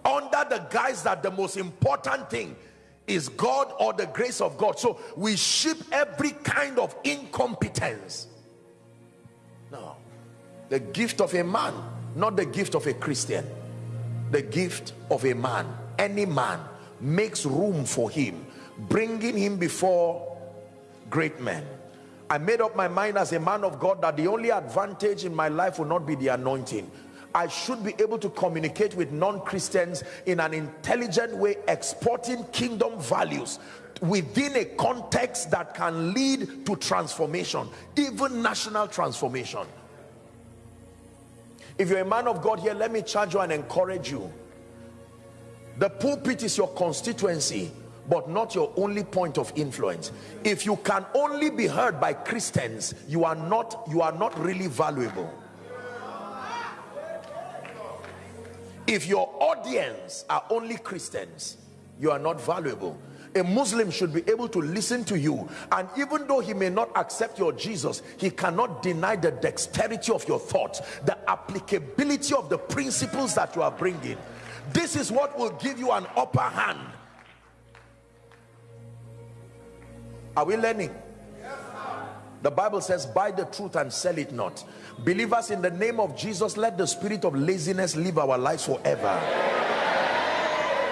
Under the guise that the most important thing is God or the grace of God. So we ship every kind of incompetence. No. The gift of a man not the gift of a Christian. The gift of a man. Any man makes room for him bringing him before great men I made up my mind as a man of God that the only advantage in my life will not be the anointing. I should be able to communicate with non-Christians in an intelligent way exporting kingdom values within a context that can lead to transformation even national transformation. If you're a man of God here let me charge you and encourage you. The pulpit is your constituency but not your only point of influence. If you can only be heard by Christians you are not you are not really valuable. If your audience are only Christians you are not valuable. A Muslim should be able to listen to you and even though he may not accept your Jesus he cannot deny the dexterity of your thoughts the applicability of the principles that you are bringing. This is what will give you an upper hand are we learning? The Bible says buy the truth and sell it not. Believers in the name of Jesus let the spirit of laziness live our lives forever.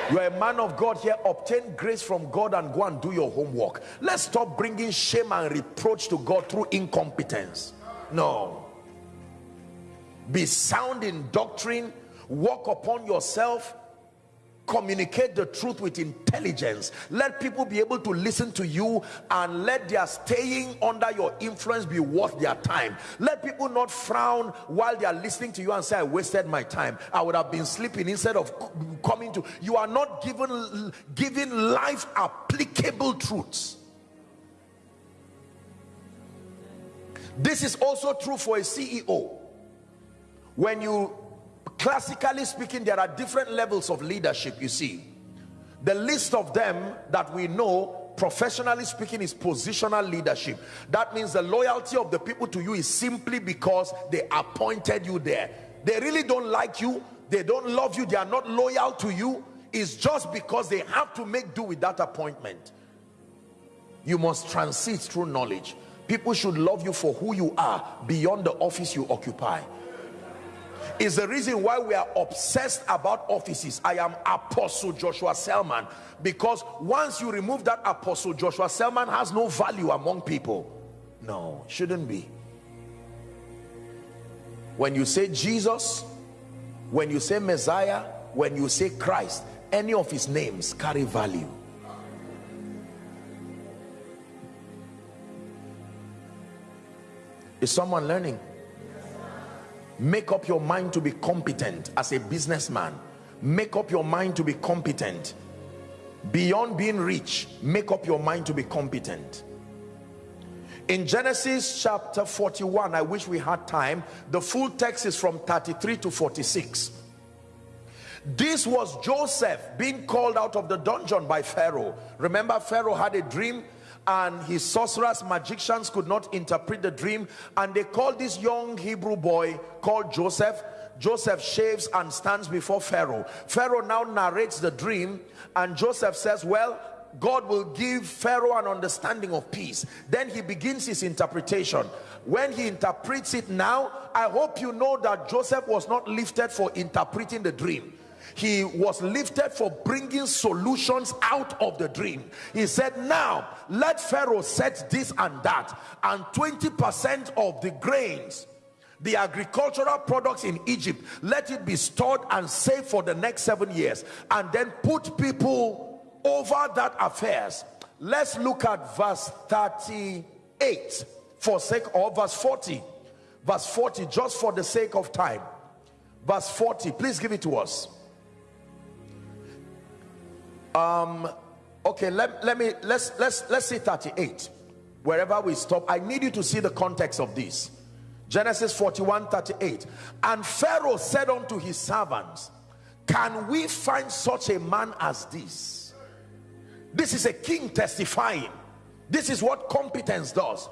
You are a man of God here. Obtain grace from God and go and do your homework. Let's stop bringing shame and reproach to God through incompetence. No. Be sound in doctrine. Walk upon yourself communicate the truth with intelligence. Let people be able to listen to you and let their staying under your influence be worth their time. Let people not frown while they are listening to you and say i wasted my time. I would have been sleeping instead of coming to you are not given giving life applicable truths. This is also true for a ceo when you classically speaking there are different levels of leadership you see. The list of them that we know professionally speaking is positional leadership. That means the loyalty of the people to you is simply because they appointed you there. They really don't like you. They don't love you. They are not loyal to you. It's just because they have to make do with that appointment. You must transit through knowledge. People should love you for who you are beyond the office you occupy is the reason why we are obsessed about offices. I am apostle joshua selman because once you remove that apostle joshua selman has no value among people. No shouldn't be. When you say jesus when you say messiah when you say christ any of his names carry value. Is someone learning make up your mind to be competent as a businessman. Make up your mind to be competent. Beyond being rich make up your mind to be competent. In genesis chapter 41 i wish we had time. The full text is from 33 to 46 this was joseph being called out of the dungeon by pharaoh. Remember pharaoh had a dream and his sorcerers magicians could not interpret the dream and they called this young hebrew boy called joseph joseph shaves and stands before pharaoh pharaoh now narrates the dream and joseph says well God will give Pharaoh an understanding of peace. Then he begins his interpretation. When he interprets it now, I hope you know that Joseph was not lifted for interpreting the dream he was lifted for bringing solutions out of the dream. He said now let pharaoh set this and that and 20 percent of the grains the agricultural products in egypt let it be stored and saved for the next seven years and then put people over that affairs. Let's look at verse 38 for sake of verse 40 verse 40 just for the sake of time. Verse 40 please give it to us um okay let, let me let's let's let's see 38 wherever we stop i need you to see the context of this. Genesis 41 38 and pharaoh said unto his servants can we find such a man as this? This is a king testifying. This is what competence does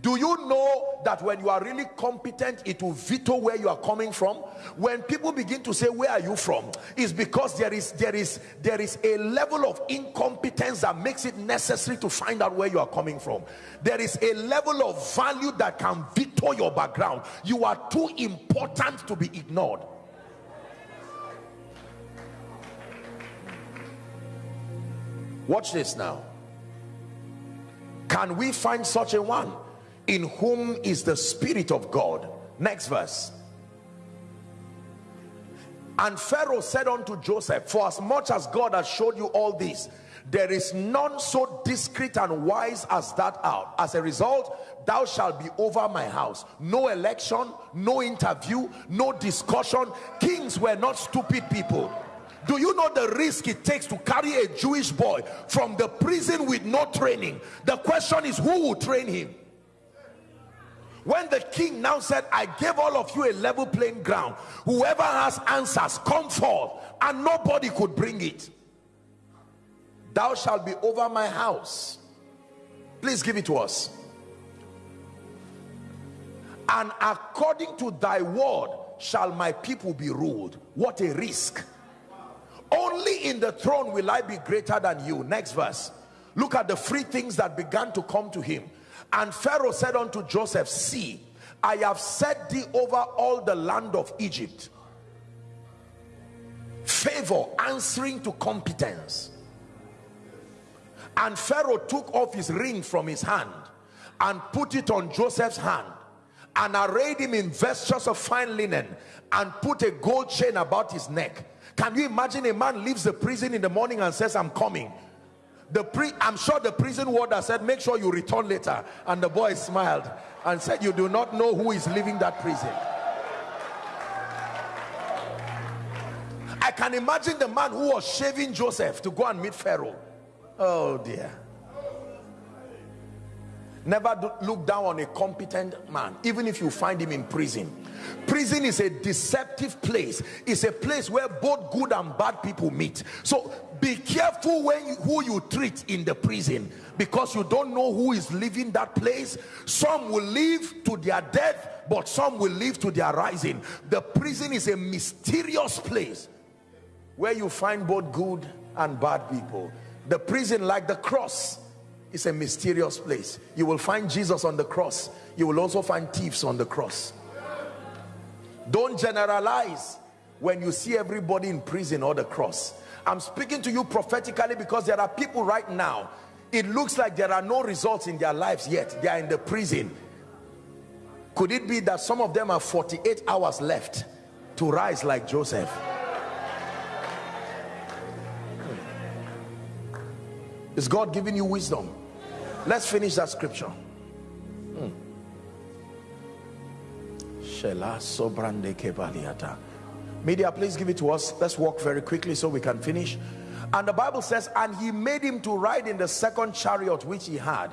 do you know that when you are really competent it will veto where you are coming from? When people begin to say where are you from? Is because there is there is there is a level of incompetence that makes it necessary to find out where you are coming from. There is a level of value that can veto your background. You are too important to be ignored. Watch this now. Can we find such a one in whom is the spirit of God. Next verse. And Pharaoh said unto Joseph for as much as God has showed you all this there is none so discreet and wise as that out. As a result thou shalt be over my house. No election no interview no discussion. Kings were not stupid people. Do you know the risk it takes to carry a Jewish boy from the prison with no training? The question is who will train him when the king now said i gave all of you a level playing ground. Whoever has answers come forth and nobody could bring it. Thou shalt be over my house. Please give it to us. And according to thy word shall my people be ruled. What a risk. Only in the throne will i be greater than you. Next verse. Look at the free things that began to come to him and Pharaoh said unto Joseph, See, I have set thee over all the land of Egypt. Favor answering to competence. And Pharaoh took off his ring from his hand and put it on Joseph's hand and arrayed him in vestures of fine linen and put a gold chain about his neck. Can you imagine a man leaves the prison in the morning and says, I'm coming the pre i'm sure the prison warder said make sure you return later. And the boy smiled and said you do not know who is leaving that prison. I can imagine the man who was shaving joseph to go and meet pharaoh. Oh dear. Never look down on a competent man even if you find him in prison. Prison is a deceptive place. It's a place where both good and bad people meet. So be careful when you, who you treat in the prison because you don't know who is leaving that place. Some will leave to their death but some will live to their rising. The prison is a mysterious place where you find both good and bad people. The prison like the cross is a mysterious place. You will find jesus on the cross. You will also find thieves on the cross. Don't generalize when you see everybody in prison or the cross I'm speaking to you prophetically because there are people right now it looks like there are no results in their lives yet. They are in the prison. Could it be that some of them have 48 hours left to rise like Joseph? Is God giving you wisdom? Let's finish that scripture. Hmm. Media, please give it to us. Let's walk very quickly so we can finish. And the Bible says, and he made him to ride in the second chariot which he had.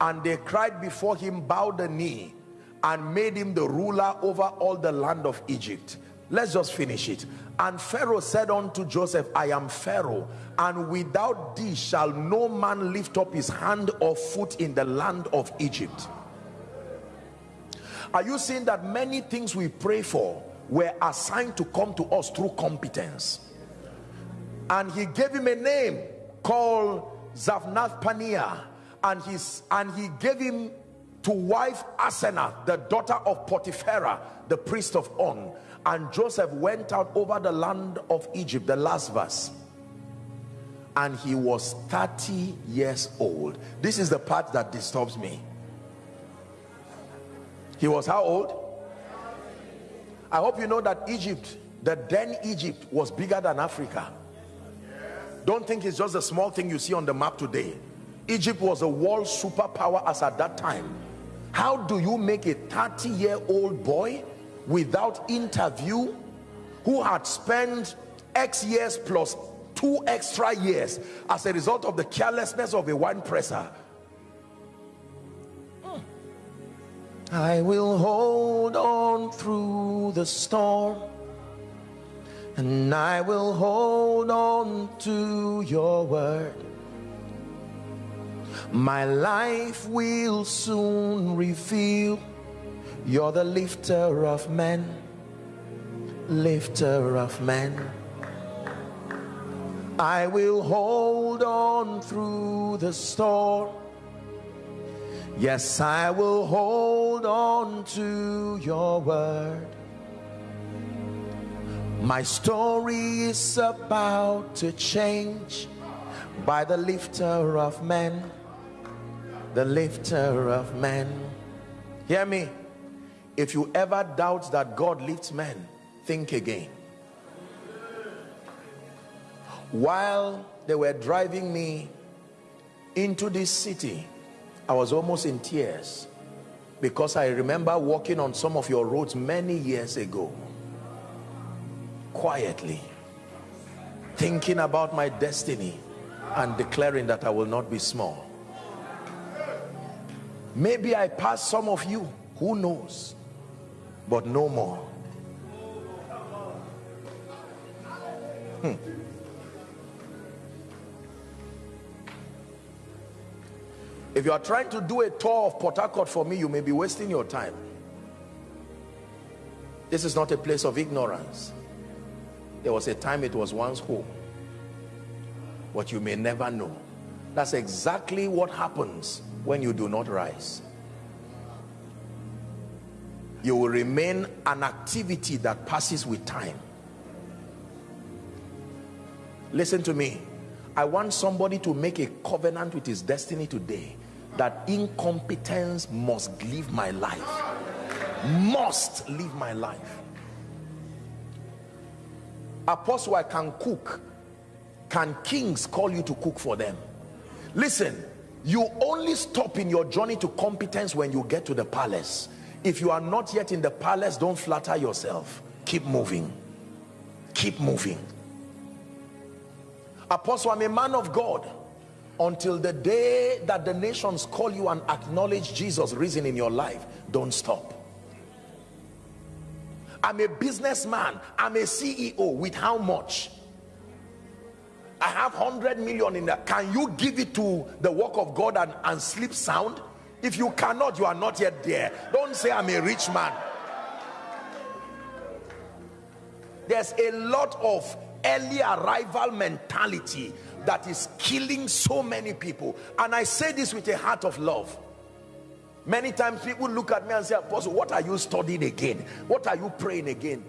And they cried before him, bowed the knee, and made him the ruler over all the land of Egypt. let's just finish it and pharaoh said unto joseph i am pharaoh and without thee shall no man lift up his hand or foot in the land of egypt are you seeing that many things we pray for were assigned to come to us through competence. And he gave him a name called Zaphnath Paaneah and his and he gave him to wife Asenath the daughter of Potipherah the priest of On. And Joseph went out over the land of Egypt the last verse. And he was 30 years old. This is the part that disturbs me. He was how old I hope you know that Egypt the then Egypt was bigger than Africa. Don't think it's just a small thing you see on the map today. Egypt was a world superpower as at that time. How do you make a 30 year old boy without interview who had spent X years plus two extra years as a result of the carelessness of a wine presser I will hold on through the storm and I will hold on to your word. My life will soon reveal you're the lifter of men lifter of men. I will hold on through the storm yes I will hold on to your word. My story is about to change by the lifter of men. The lifter of men. Hear me. If you ever doubt that God lifts men think again. While they were driving me into this city I was almost in tears because I remember walking on some of your roads many years ago quietly thinking about my destiny and declaring that I will not be small. Maybe I passed some of you who knows? But no more. Hmm. If you are trying to do a tour of Port Harcourt for me you may be wasting your time. This is not a place of ignorance. There was a time it was once home. But you may never know. That's exactly what happens when you do not rise. You will remain an activity that passes with time. Listen to me. I want somebody to make a covenant with his destiny today that incompetence must live my life. Must live my life. Apostle I can cook. Can kings call you to cook for them? Listen you only stop in your journey to competence when you get to the palace. If you are not yet in the palace don't flatter yourself. Keep moving. Keep moving. Apostle i'm a man of god until the day that the nations call you and acknowledge jesus risen in your life don't stop. I'm a businessman. I'm a ceo with how much? I have 100 million in that can you give it to the work of god and, and sleep sound? If you cannot you are not yet there. Don't say i'm a rich man. There's a lot of early arrival mentality that is killing so many people. And i say this with a heart of love. Many times people look at me and say apostle what are you studying again? What are you praying again?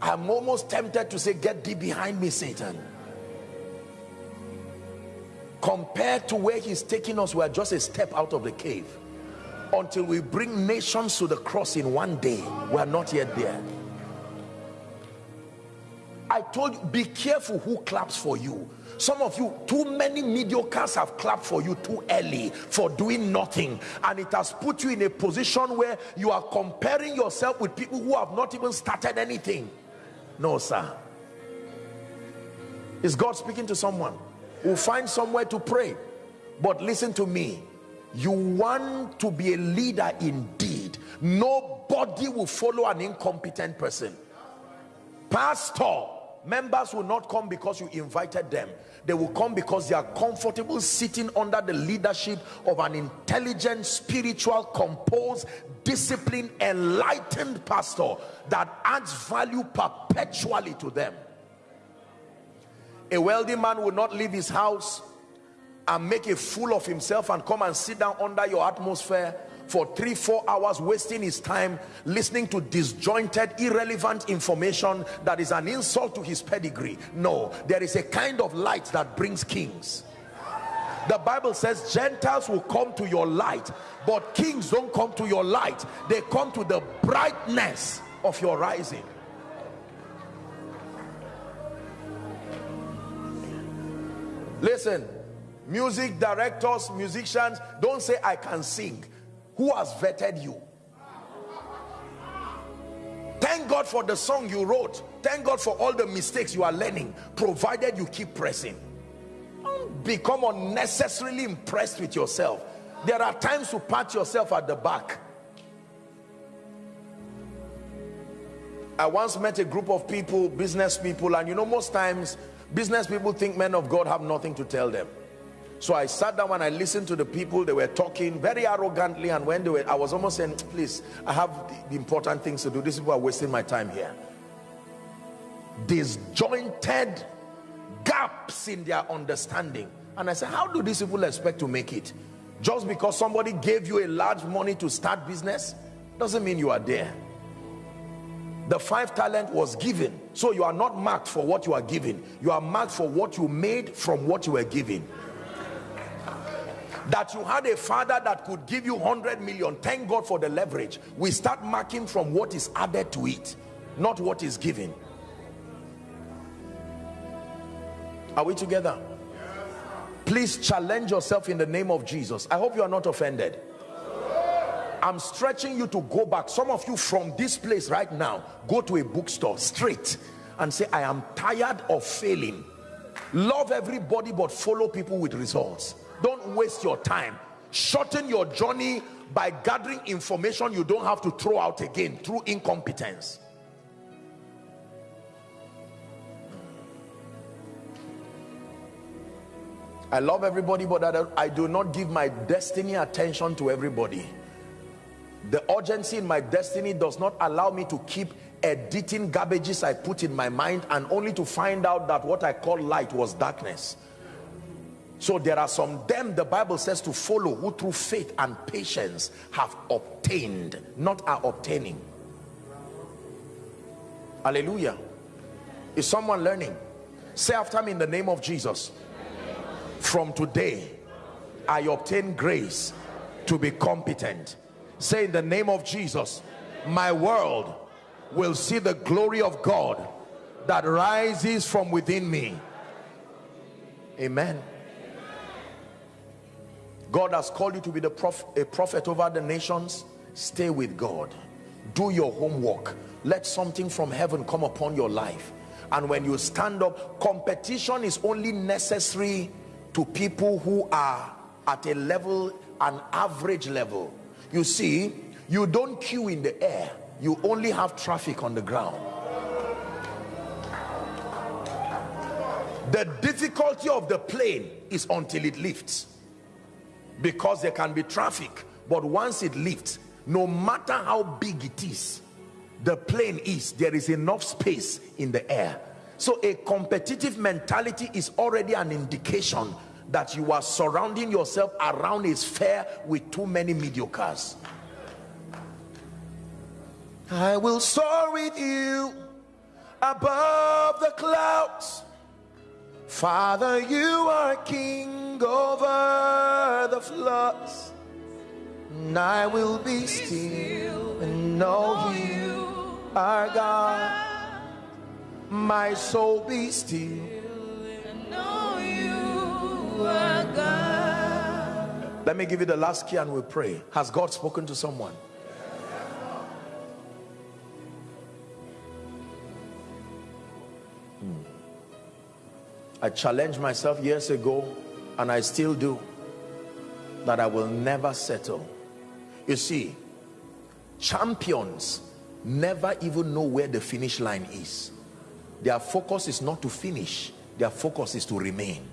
I'm almost tempted to say get thee behind me satan. Compared to where he's taking us we're just a step out of the cave. Until we bring nations to the cross in one day we're not yet there I told you be careful who claps for you. Some of you too many mediocres have clapped for you too early for doing nothing. And it has put you in a position where you are comparing yourself with people who have not even started anything. No sir. Is God speaking to someone? Will find somewhere to pray. But listen to me. You want to be a leader indeed. Nobody will follow an incompetent person. Pastor members will not come because you invited them. They will come because they are comfortable sitting under the leadership of an intelligent spiritual composed disciplined enlightened pastor that adds value perpetually to them. A wealthy man will not leave his house and make a fool of himself and come and sit down under your atmosphere for three four hours wasting his time listening to disjointed irrelevant information that is an insult to his pedigree. No there is a kind of light that brings kings. The bible says gentiles will come to your light but kings don't come to your light. They come to the brightness of your rising. Listen music directors musicians don't say i can sing who has vetted you. Thank god for the song you wrote. Thank god for all the mistakes you are learning provided you keep pressing. Don't become unnecessarily impressed with yourself. There are times to pat yourself at the back. I once met a group of people, business people, and you know, most times business people think men of God have nothing to tell them so i sat down and i listened to the people. They were talking very arrogantly. And when they were i was almost saying please i have the, important things to do. These people are wasting my time here. Disjointed gaps in their understanding. And i said how do these people expect to make it? Just because somebody gave you a large money to start business doesn't mean you are there. The five talent was given. So you are not marked for what you are giving you are marked for what you made from what you were given that you had a father that could give you 100 million. Thank god for the leverage. We start marking from what is added to it not what is given. Are we together? Please challenge yourself in the name of jesus. I hope you are not offended. I'm stretching you to go back. Some of you from this place right now go to a bookstore straight and say i am tired of failing. Love everybody but follow people with results don't waste your time. Shorten your journey by gathering information you don't have to throw out again through incompetence. I love everybody but I do not give my destiny attention to everybody. The urgency in my destiny does not allow me to keep editing garbages I put in my mind and only to find out that what I call light was darkness so there are some them the bible says to follow who through faith and patience have obtained not are obtaining. Hallelujah. Is someone learning? Say after me in the name of jesus. From today i obtain grace to be competent. Say in the name of jesus my world will see the glory of god that rises from within me. Amen God has called you to be the prof a prophet over the nations. Stay with God. Do your homework. Let something from heaven come upon your life. And when you stand up competition is only necessary to people who are at a level an average level. You see you don't queue in the air. You only have traffic on the ground. The difficulty of the plane is until it lifts because there can be traffic but once it lifts no matter how big it is the plane is there is enough space in the air. So a competitive mentality is already an indication that you are surrounding yourself around a sphere with too many mediocres. I will soar with you above the clouds Father, you are king over the floods, and I will be still and know you are God. My soul be still and know you are God. Let me give you the last key and we'll pray. Has God spoken to someone? I challenged myself years ago and I still do that I will never settle. You see, champions never even know where the finish line is. their focus is not to finish their focus is to remain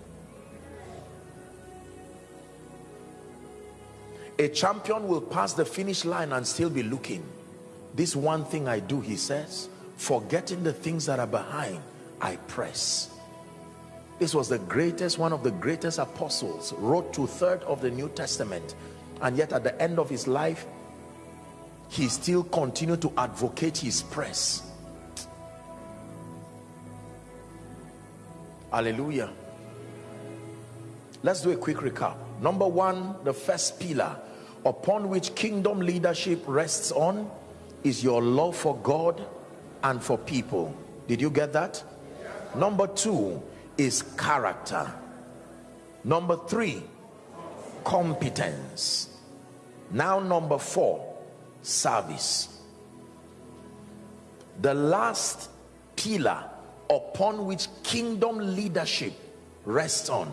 a champion will pass the finish line and still be looking this one thing I do he says forgetting the things that are behind I press this was the greatest one of the greatest apostles wrote two third of the New Testament. And yet at the end of his life he still continued to advocate his press. Hallelujah. Let's do a quick recap. Number one the first pillar upon which kingdom leadership rests on is your love for God and for people. Did you get that? Number two is character. Number three competence. Now number four service. The last pillar upon which kingdom leadership rests on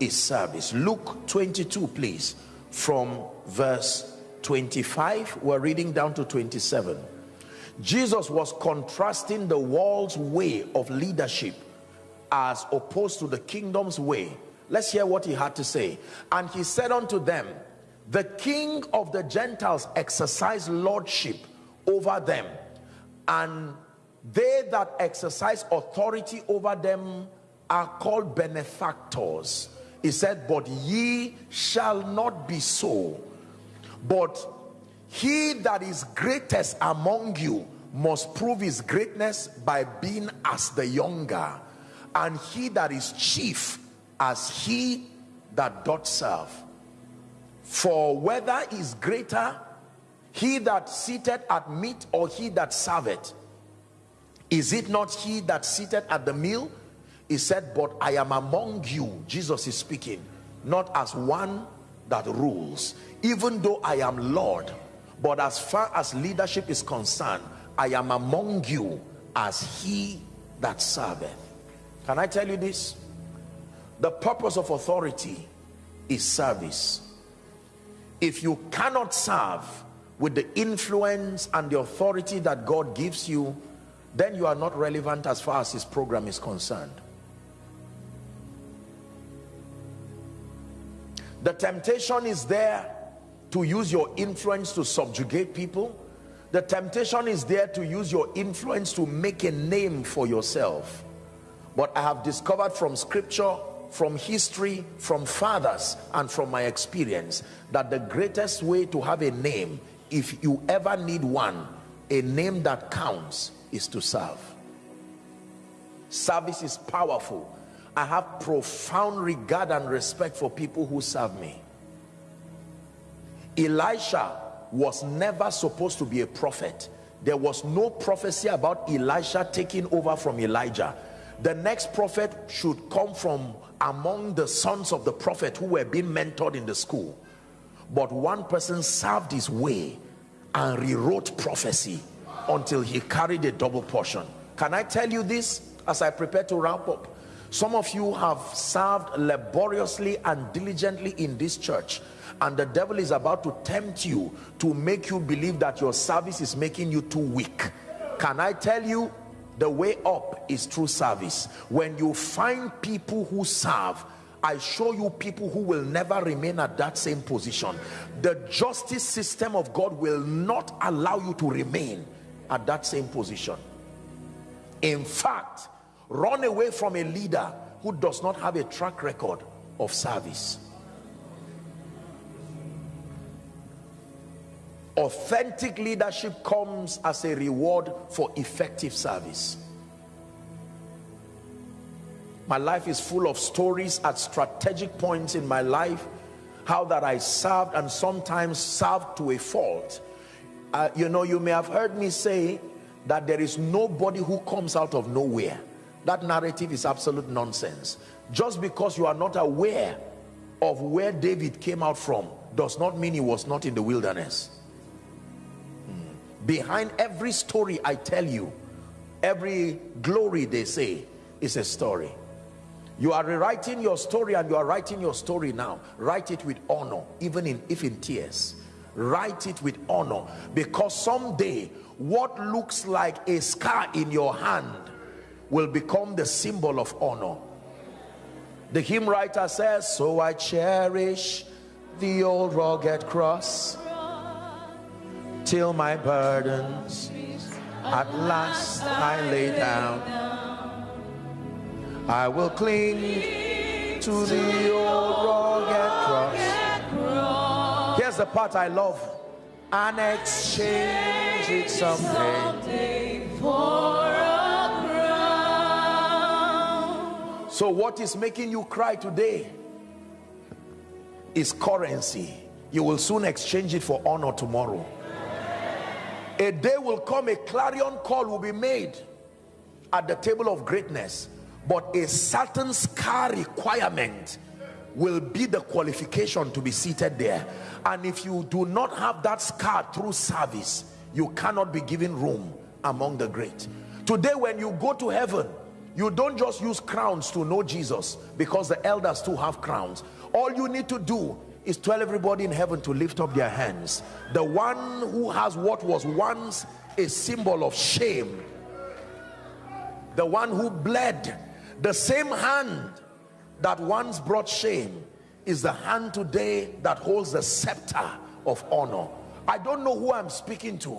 is service. Luke 22 please from verse 25 we're reading down to 27 jesus was contrasting the world's way of leadership as opposed to the kingdom's way. Let's hear what he had to say. And he said unto them the king of the gentiles exercise lordship over them and they that exercise authority over them are called benefactors. He said but ye shall not be so. But he that is greatest among you must prove his greatness by being as the younger and he that is chief as he that doth serve. For whether is greater he that seated at meat or he that serveth? Is it not he that seated at the meal? He said but i am among you jesus is speaking not as one that rules. Even though i am lord but as far as leadership is concerned i am among you as he that serveth can i tell you this? The purpose of authority is service. If you cannot serve with the influence and the authority that god gives you then you are not relevant as far as his program is concerned. The temptation is there to use your influence to subjugate people. The temptation is there to use your influence to make a name for yourself but i have discovered from scripture from history from fathers and from my experience that the greatest way to have a name if you ever need one a name that counts is to serve service is powerful I have profound regard and respect for people who serve me. Elisha was never supposed to be a prophet. There was no prophecy about Elisha taking over from Elijah. The next prophet should come from among the sons of the prophet who were being mentored in the school. But one person served his way and rewrote prophecy until he carried a double portion. Can I tell you this as I prepare to wrap up? Some of you have served laboriously and diligently in this church and the devil is about to tempt you to make you believe that your service is making you too weak. Can I tell you the way up is through service. When you find people who serve, I show you people who will never remain at that same position. The justice system of God will not allow you to remain at that same position. In fact, run away from a leader who does not have a track record of service authentic leadership comes as a reward for effective service. My life is full of stories at strategic points in my life how that I served and sometimes served to a fault. Uh, you know you may have heard me say that there is nobody who comes out of nowhere. That narrative is absolute nonsense. Just because you are not aware of where David came out from does not mean he was not in the wilderness. Behind every story I tell you every glory they say is a story. You are rewriting your story and you are writing your story now. Write it with honor even in if in tears. Write it with honor because someday what looks like a scar in your hand will become the symbol of honor. The hymn writer says so i cherish the old rugged cross till my burdens at last I lay down. I will cling to the old rugged cross. Here's the part I love. And exchange it someday for a crown. So what is making you cry today is currency. You will soon exchange it for honor tomorrow a day will come a clarion call will be made at the table of greatness but a certain scar requirement will be the qualification to be seated there. And if you do not have that scar through service you cannot be given room among the great. Today when you go to heaven you don't just use crowns to know jesus because the elders too have crowns. All you need to do is tell everybody in heaven to lift up their hands. The one who has what was once a symbol of shame the one who bled the same hand that once brought shame is the hand today that holds the scepter of honor. I don't know who i'm speaking to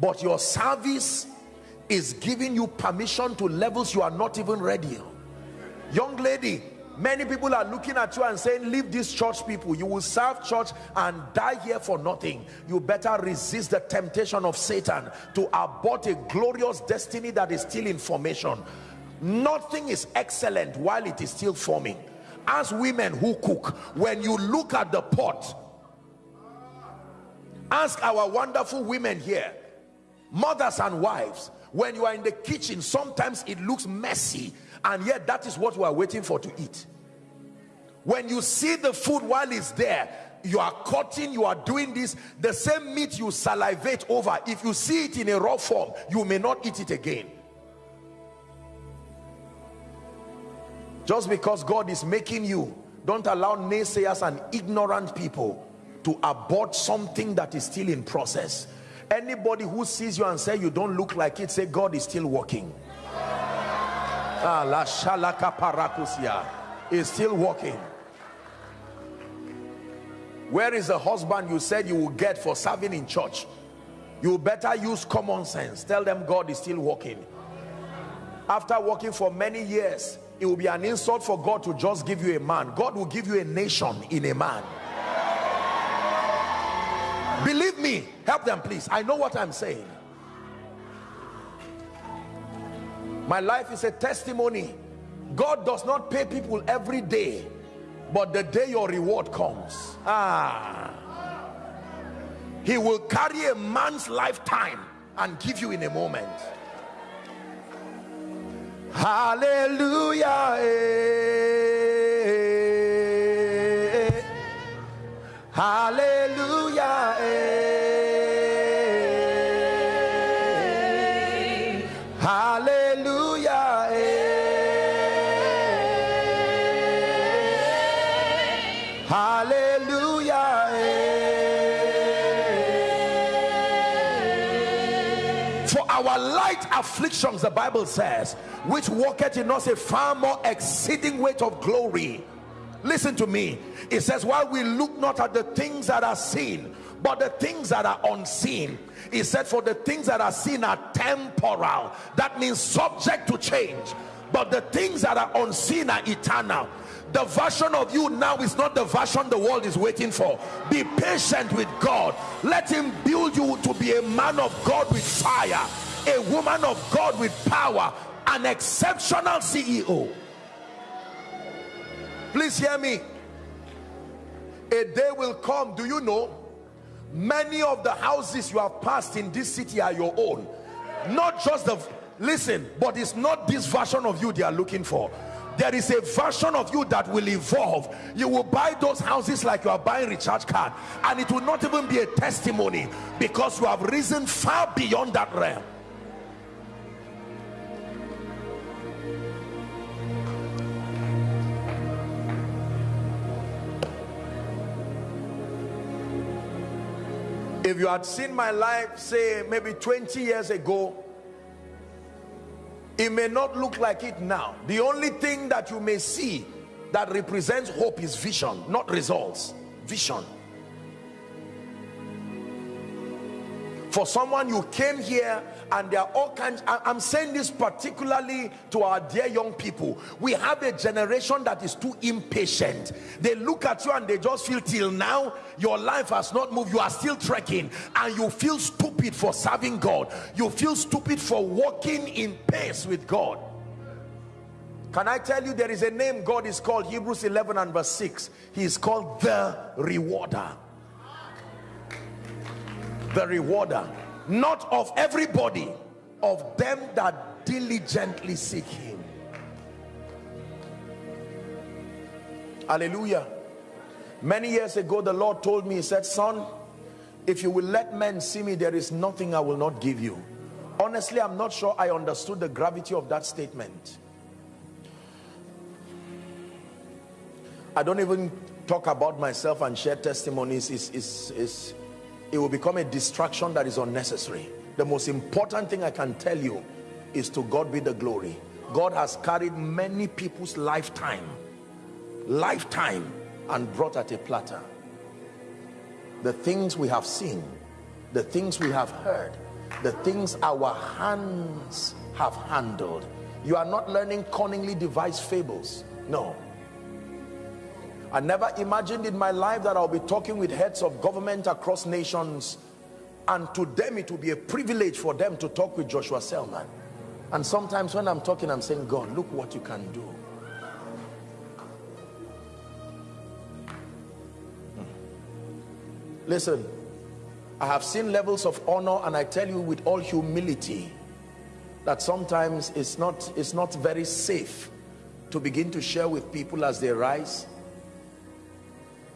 but your service is giving you permission to levels you are not even ready. Young lady many people are looking at you and saying leave these church people. You will serve church and die here for nothing. You better resist the temptation of satan to abort a glorious destiny that is still in formation. Nothing is excellent while it is still forming. As women who cook when you look at the pot ask our wonderful women here mothers and wives when you are in the kitchen sometimes it looks messy and yet that is what we are waiting for to eat. When you see the food while it's there you are cutting you are doing this the same meat you salivate over if you see it in a raw form you may not eat it again. Just because God is making you don't allow naysayers and ignorant people to abort something that is still in process. Anybody who sees you and say you don't look like it say God is still working la shalaka parakusia is still working. Where is the husband you said you will get for serving in church? You better use common sense. Tell them God is still working. After working for many years it will be an insult for God to just give you a man. God will give you a nation in a man. Believe me help them please. I know what I'm saying my life is a testimony. God does not pay people every day but the day your reward comes. Ah. He will carry a man's lifetime and give you in a moment. Hallelujah. Eh, hallelujah. eh. afflictions the bible says which worketh in us a far more exceeding weight of glory. Listen to me. It says while we look not at the things that are seen but the things that are unseen. He said for the things that are seen are temporal. That means subject to change. But the things that are unseen are eternal. The version of you now is not the version the world is waiting for. Be patient with god. Let him build you to be a man of god with fire a woman of God with power, an exceptional CEO. Please hear me. A day will come, do you know? Many of the houses you have passed in this city are your own. Not just the, listen, but it's not this version of you they are looking for there is a version of you that will evolve you will buy those houses like you are buying recharge card and it will not even be a testimony because you have risen far beyond that realm if you had seen my life say maybe 20 years ago it may not look like it now. The only thing that you may see that represents hope is vision not results. Vision. For someone you came here and there are all kinds i'm saying this particularly to our dear young people. We have a generation that is too impatient. They look at you and they just feel till now your life has not moved. You are still trekking. And you feel stupid for serving god. You feel stupid for walking in pace with god. Can I tell you there is a name God is called Hebrews 11 and verse 6 he is called the rewarder. The rewarder not of everybody of them that diligently seek him. Hallelujah. Many years ago the lord told me he said son if you will let men see me there is nothing i will not give you. Honestly i'm not sure i understood the gravity of that statement. I don't even talk about myself and share testimonies. Is is is it will become a distraction that is unnecessary. The most important thing i can tell you is to god be the glory. God has carried many people's lifetime lifetime and brought at a platter. The things we have seen the things we have heard the things our hands have handled. You are not learning cunningly devised fables. No I never imagined in my life that I'll be talking with heads of government across nations and to them it will be a privilege for them to talk with Joshua Selman. And sometimes when I'm talking I'm saying God look what you can do. Hmm. listen I have seen levels of honor and I tell you with all humility that sometimes it's not it's not very safe to begin to share with people as they rise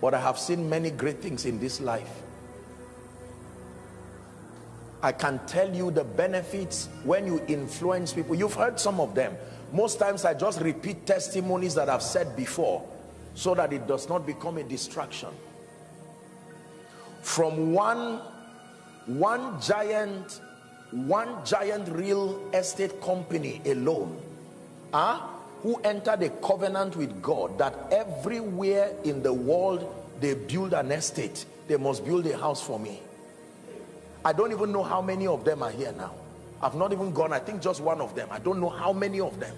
but I have seen many great things in this life. I can tell you the benefits when you influence people. You've heard some of them. Most times I just repeat testimonies that I've said before so that it does not become a distraction. From one one giant one giant real estate company alone huh? Who entered a covenant with God that everywhere in the world they build an estate they must build a house for me. I don't even know how many of them are here now. I've not even gone I think just one of them. I don't know how many of them.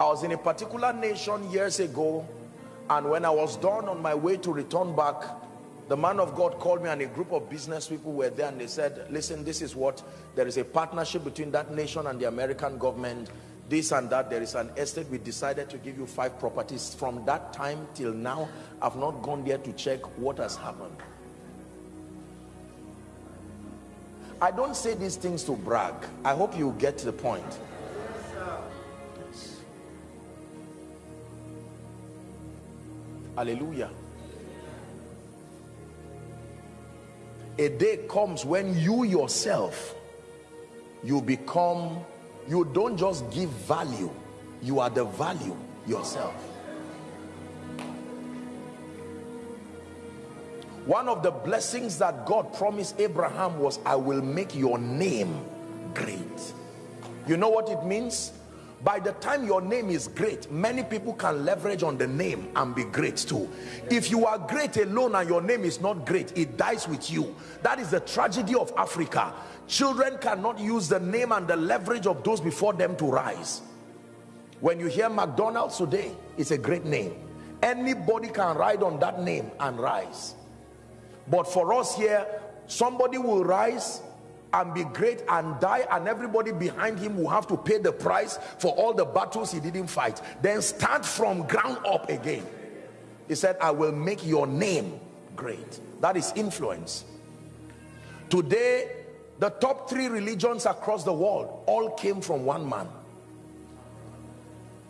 I was in a particular nation years ago and when I was done on my way to return back the man of God called me and a group of business people were there and they said listen this is what there is a partnership between that nation and the American government this and that there is an estate. We decided to give you five properties. From that time till now i've not gone there to check what has happened. I don't say these things to brag. I hope you get to the point. Yes. hallelujah. A day comes when you yourself you become you don't just give value you are the value yourself. One of the blessings that God promised Abraham was I will make your name great. You know what it means by the time your name is great many people can leverage on the name and be great too. If you are great alone and your name is not great it dies with you. That is the tragedy of Africa. Children cannot use the name and the leverage of those before them to rise. When you hear McDonald's today it's a great name. Anybody can ride on that name and rise. But for us here somebody will rise and be great and die and everybody behind him will have to pay the price for all the battles he didn't fight. Then start from ground up again. He said i will make your name great. That is influence. Today the top three religions across the world all came from one man.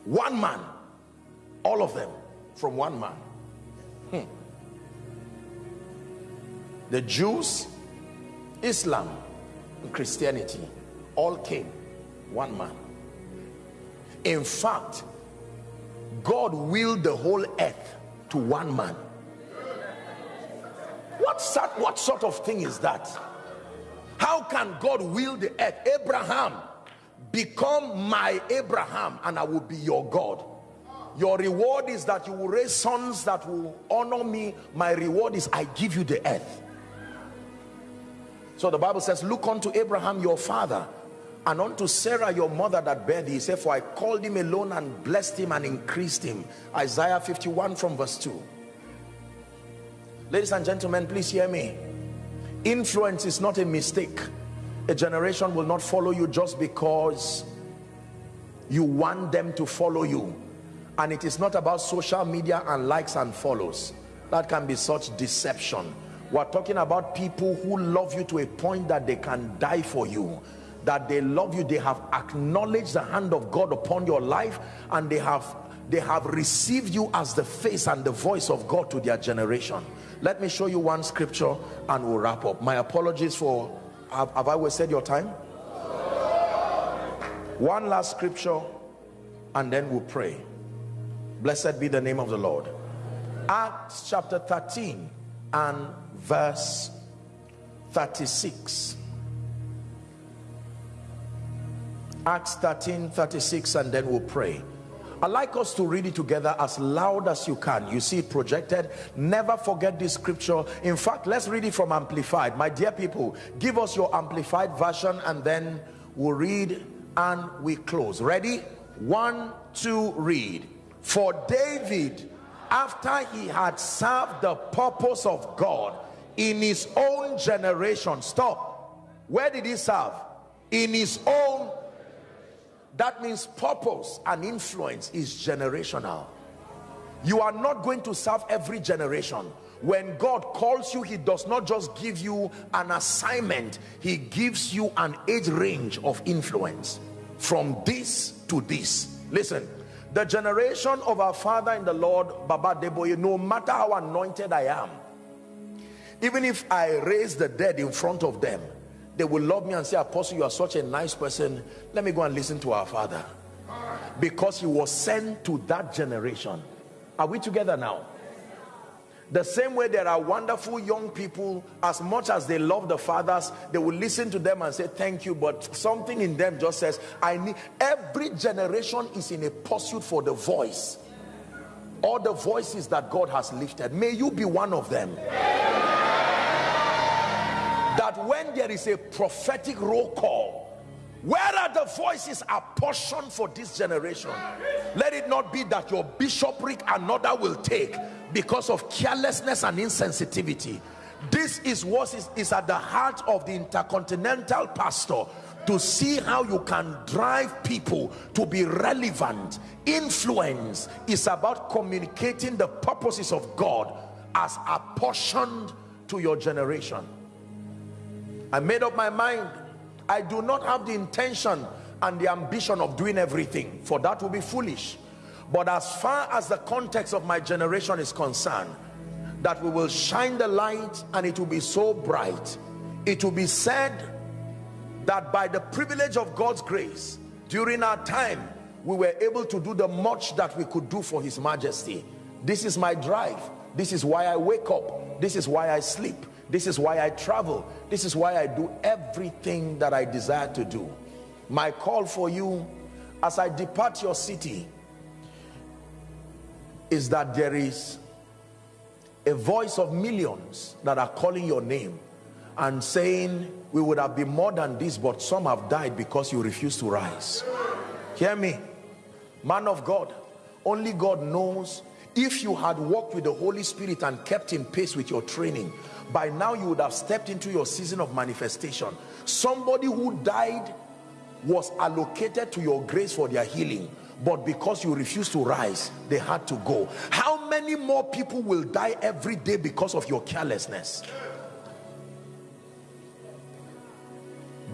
One man. All of them from one man. Hmm. the Jews Islam Christianity all came one man. In fact God willed the whole earth to one man. What sort, what sort of thing is that? How can God will the earth? Abraham become my Abraham and I will be your God. Your reward is that you will raise sons that will honor me. My reward is I give you the earth so the Bible says look unto Abraham your father and unto Sarah your mother that bare thee. He said for I called him alone and blessed him and increased him. Isaiah 51 from verse 2 ladies and gentlemen please hear me. Influence is not a mistake. A generation will not follow you just because you want them to follow you. And it is not about social media and likes and follows. That can be such deception we're talking about people who love you to a point that they can die for you that they love you they have acknowledged the hand of God upon your life and they have they have received you as the face and the voice of God to their generation. Let me show you one scripture and we'll wrap up. My apologies for have, have I wasted your time? One last scripture and then we'll pray. Blessed be the name of the Lord. Acts chapter 13 and verse 36 Acts 13 36 and then we'll pray I'd like us to read it together as loud as you can. You see it projected. Never forget this scripture. In fact, let's read it from Amplified. My dear people, give us your Amplified version and then we'll read and we close. Ready? One, two, read. For David, after he had served the purpose of God in his own generation. Stop. Where did he serve? In his own that means purpose and influence is generational you are not going to serve every generation when God calls you he does not just give you an assignment he gives you an age range of influence from this to this listen the generation of our father in the Lord Baba Adeboye no matter how anointed I am even if I raise the dead in front of them they will love me and say apostle you are such a nice person. Let me go and listen to our father. Because he was sent to that generation. Are we together now? The same way there are wonderful young people as much as they love the fathers they will listen to them and say thank you but something in them just says i need every generation is in a pursuit for the voice. All the voices that god has lifted. May you be one of them when there is a prophetic roll call where are the voices apportioned for this generation? Let it not be that your bishopric another will take because of carelessness and insensitivity. This is what is, is at the heart of the intercontinental pastor to see how you can drive people to be relevant. Influence is about communicating the purposes of God as apportioned to your generation I made up my mind. I do not have the intention and the ambition of doing everything for that will be foolish. But as far as the context of my generation is concerned that we will shine the light and it will be so bright. It will be said that by the privilege of God's grace during our time we were able to do the much that we could do for his majesty. This is my drive. This is why I wake up. This is why I sleep this is why I travel. This is why I do everything that I desire to do. My call for you as I depart your city is that there is a voice of millions that are calling your name and saying we would have been more than this but some have died because you refuse to rise hear me man of God only God knows if you had walked with the Holy Spirit and kept in pace with your training by now you would have stepped into your season of manifestation. Somebody who died was allocated to your grace for their healing but because you refused to rise they had to go. How many more people will die every day because of your carelessness?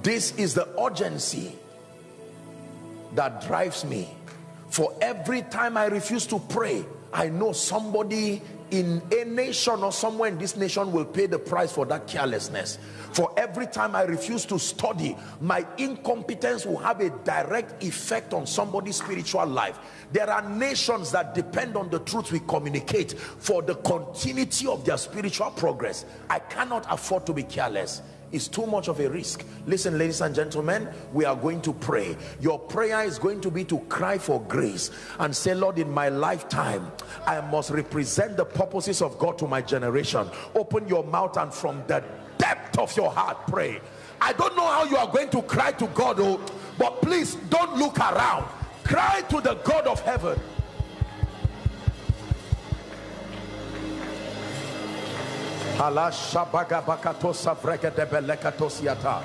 This is the urgency that drives me. For every time I refuse to pray I know somebody in a nation or somewhere in this nation will pay the price for that carelessness. For every time I refuse to study my incompetence will have a direct effect on somebody's spiritual life. There are nations that depend on the truth we communicate for the continuity of their spiritual progress. I cannot afford to be careless is too much of a risk. Listen ladies and gentlemen we are going to pray. Your prayer is going to be to cry for grace and say lord in my lifetime i must represent the purposes of god to my generation. Open your mouth and from the depth of your heart pray. I don't know how you are going to cry to god oh but please don't look around. Cry to the god of heaven Belekatosiata.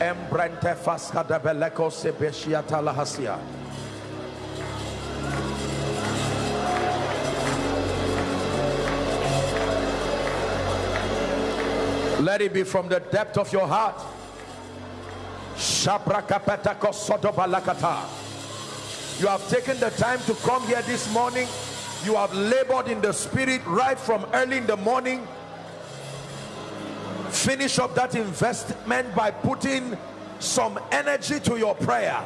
Embrente fasca de sebeshiata lahasia. Let it be from the depth of your heart. You have taken the time to come here this morning. You have labored in the spirit right from early in the morning finish up that investment by putting some energy to your prayer.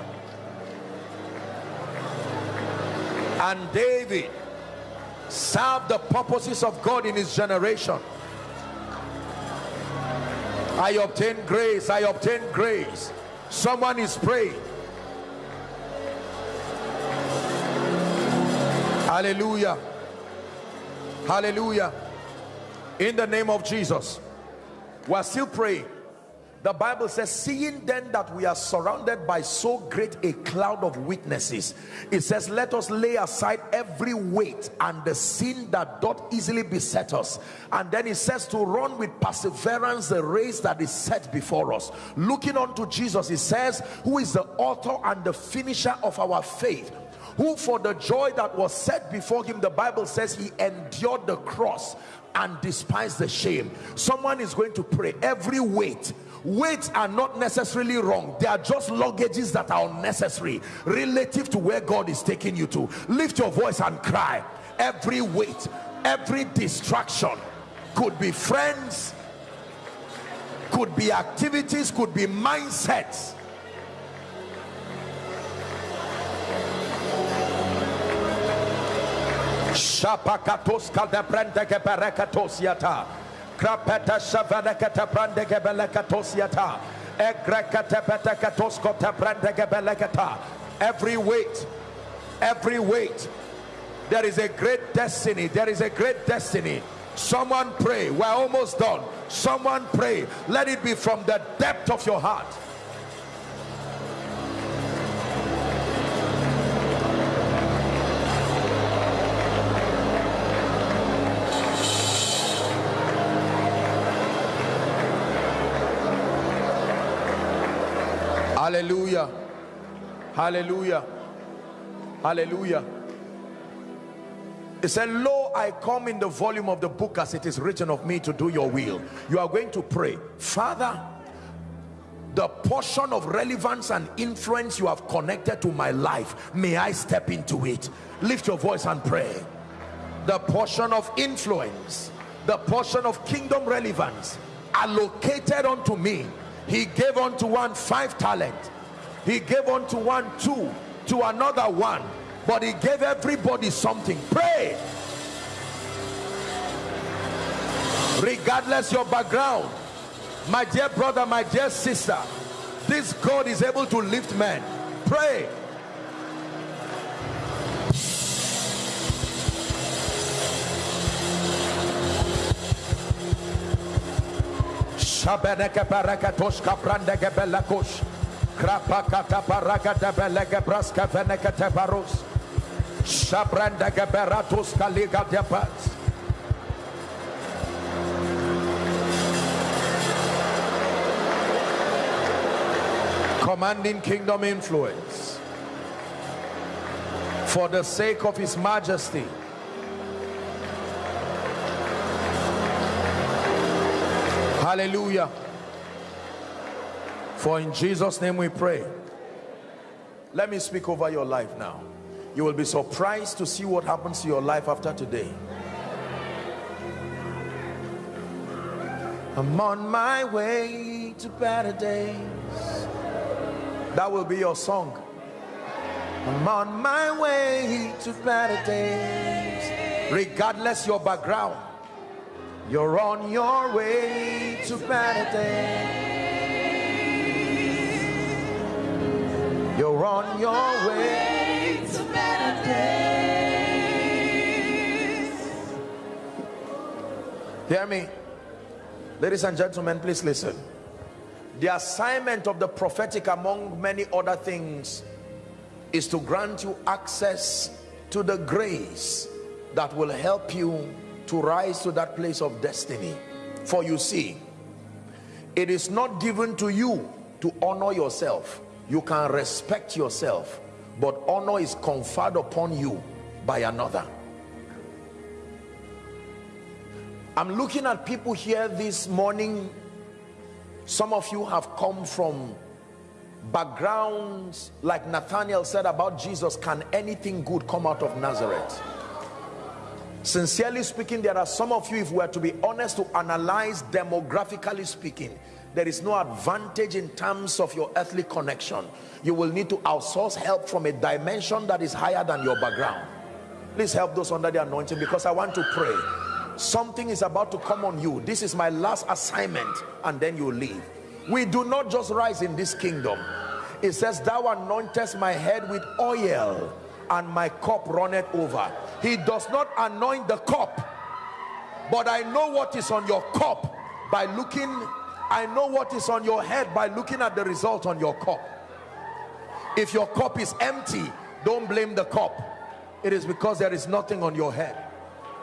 And David served the purposes of God in his generation. I obtain grace I obtain grace. Someone is praying. Hallelujah. Hallelujah. In the name of Jesus we're still praying. The bible says seeing then that we are surrounded by so great a cloud of witnesses it says let us lay aside every weight and the sin that doth easily beset us. And then it says to run with perseverance the race that is set before us. Looking unto jesus it says who is the author and the finisher of our faith who for the joy that was set before him the bible says he endured the cross and despise the shame. Someone is going to pray. Every weight weights are not necessarily wrong. They are just luggages that are unnecessary relative to where God is taking you to. Lift your voice and cry. Every weight every distraction could be friends could be activities could be mindsets Shapakatos kaldebrende geberekatos yata. Krapeta shavanekata brande gebelekatos yata. Egrekate betekatos kote brande gebelekata. Every weight, every weight. There is a great destiny. There is a great destiny. Someone pray. We're almost done. Someone pray. Let it be from the depth of your heart. Hallelujah. Hallelujah. Hallelujah. He said, Lo, I come in the volume of the book as it is written of me to do your will. You are going to pray, Father, the portion of relevance and influence you have connected to my life, may I step into it. Lift your voice and pray. The portion of influence, the portion of kingdom relevance allocated unto me he gave unto one five talent. He gave unto one two to another one. But he gave everybody something. Pray. Regardless your background my dear brother my dear sister this God is able to lift men. Pray Shabeneke. Krapakata belege braska veneke tebarus. Shabrandeke beratus kaliga. Commanding kingdom influence for the sake of his majesty Hallelujah. For in Jesus' name we pray. Let me speak over your life now. You will be surprised to see what happens to your life after today. I'm on my way to better days. That will be your song. I'm on my way to better days. Regardless your background, you're on your way to better days. You're on your way to better days. Hear me. Ladies and gentlemen, please listen. The assignment of the prophetic, among many other things, is to grant you access to the grace that will help you to rise to that place of destiny. For you see, it is not given to you to honor yourself. You can respect yourself, but honor is conferred upon you by another. I'm looking at people here this morning. Some of you have come from backgrounds like Nathaniel said about Jesus. Can anything good come out of Nazareth? Sincerely speaking, there are some of you, if we are to be honest, to analyze demographically speaking, there is no advantage in terms of your earthly connection. You will need to outsource help from a dimension that is higher than your background. Please help those under the anointing because I want to pray something is about to come on you this is my last assignment and then you leave we do not just rise in this kingdom it says thou anointest my head with oil and my cup runneth over. He does not anoint the cup but i know what is on your cup by looking i know what is on your head by looking at the result on your cup. If your cup is empty don't blame the cup. It is because there is nothing on your head.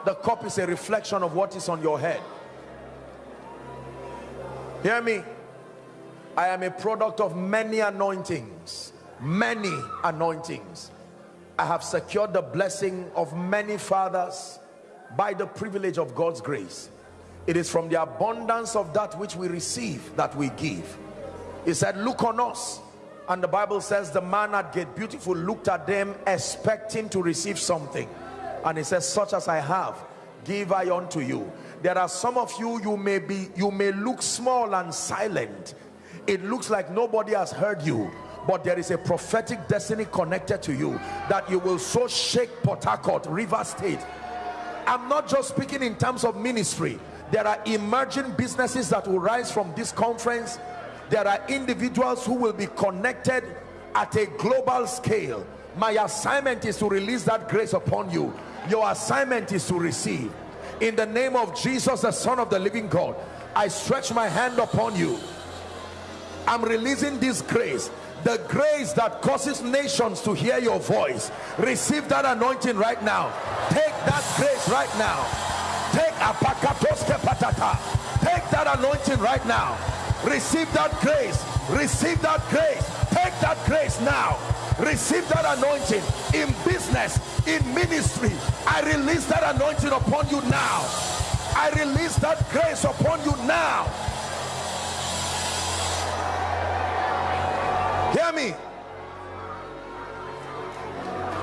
The cup is a reflection of what is on your head. Hear me? I am a product of many anointings. Many anointings I have secured the blessing of many fathers by the privilege of God's grace. It is from the abundance of that which we receive that we give. He said look on us. And the Bible says the man at Gate Beautiful looked at them expecting to receive something. And he says such as i have give i unto you. There are some of you you may be you may look small and silent. It looks like nobody has heard you but there is a prophetic destiny connected to you that you will so shake Port Harcourt, River State. I'm not just speaking in terms of ministry. There are emerging businesses that will rise from this conference. There are individuals who will be connected at a global scale. My assignment is to release that grace upon you your assignment is to receive in the name of Jesus the son of the living God I stretch my hand upon you I'm releasing this grace. The grace that causes nations to hear your voice. Receive that anointing right now. Take that grace right now. Take apakatoske patata. Take that anointing right now. Receive that grace. Receive that grace. Take that grace now. Receive that anointing in business in ministry. I release that anointing upon you now. I release that grace upon you now hear me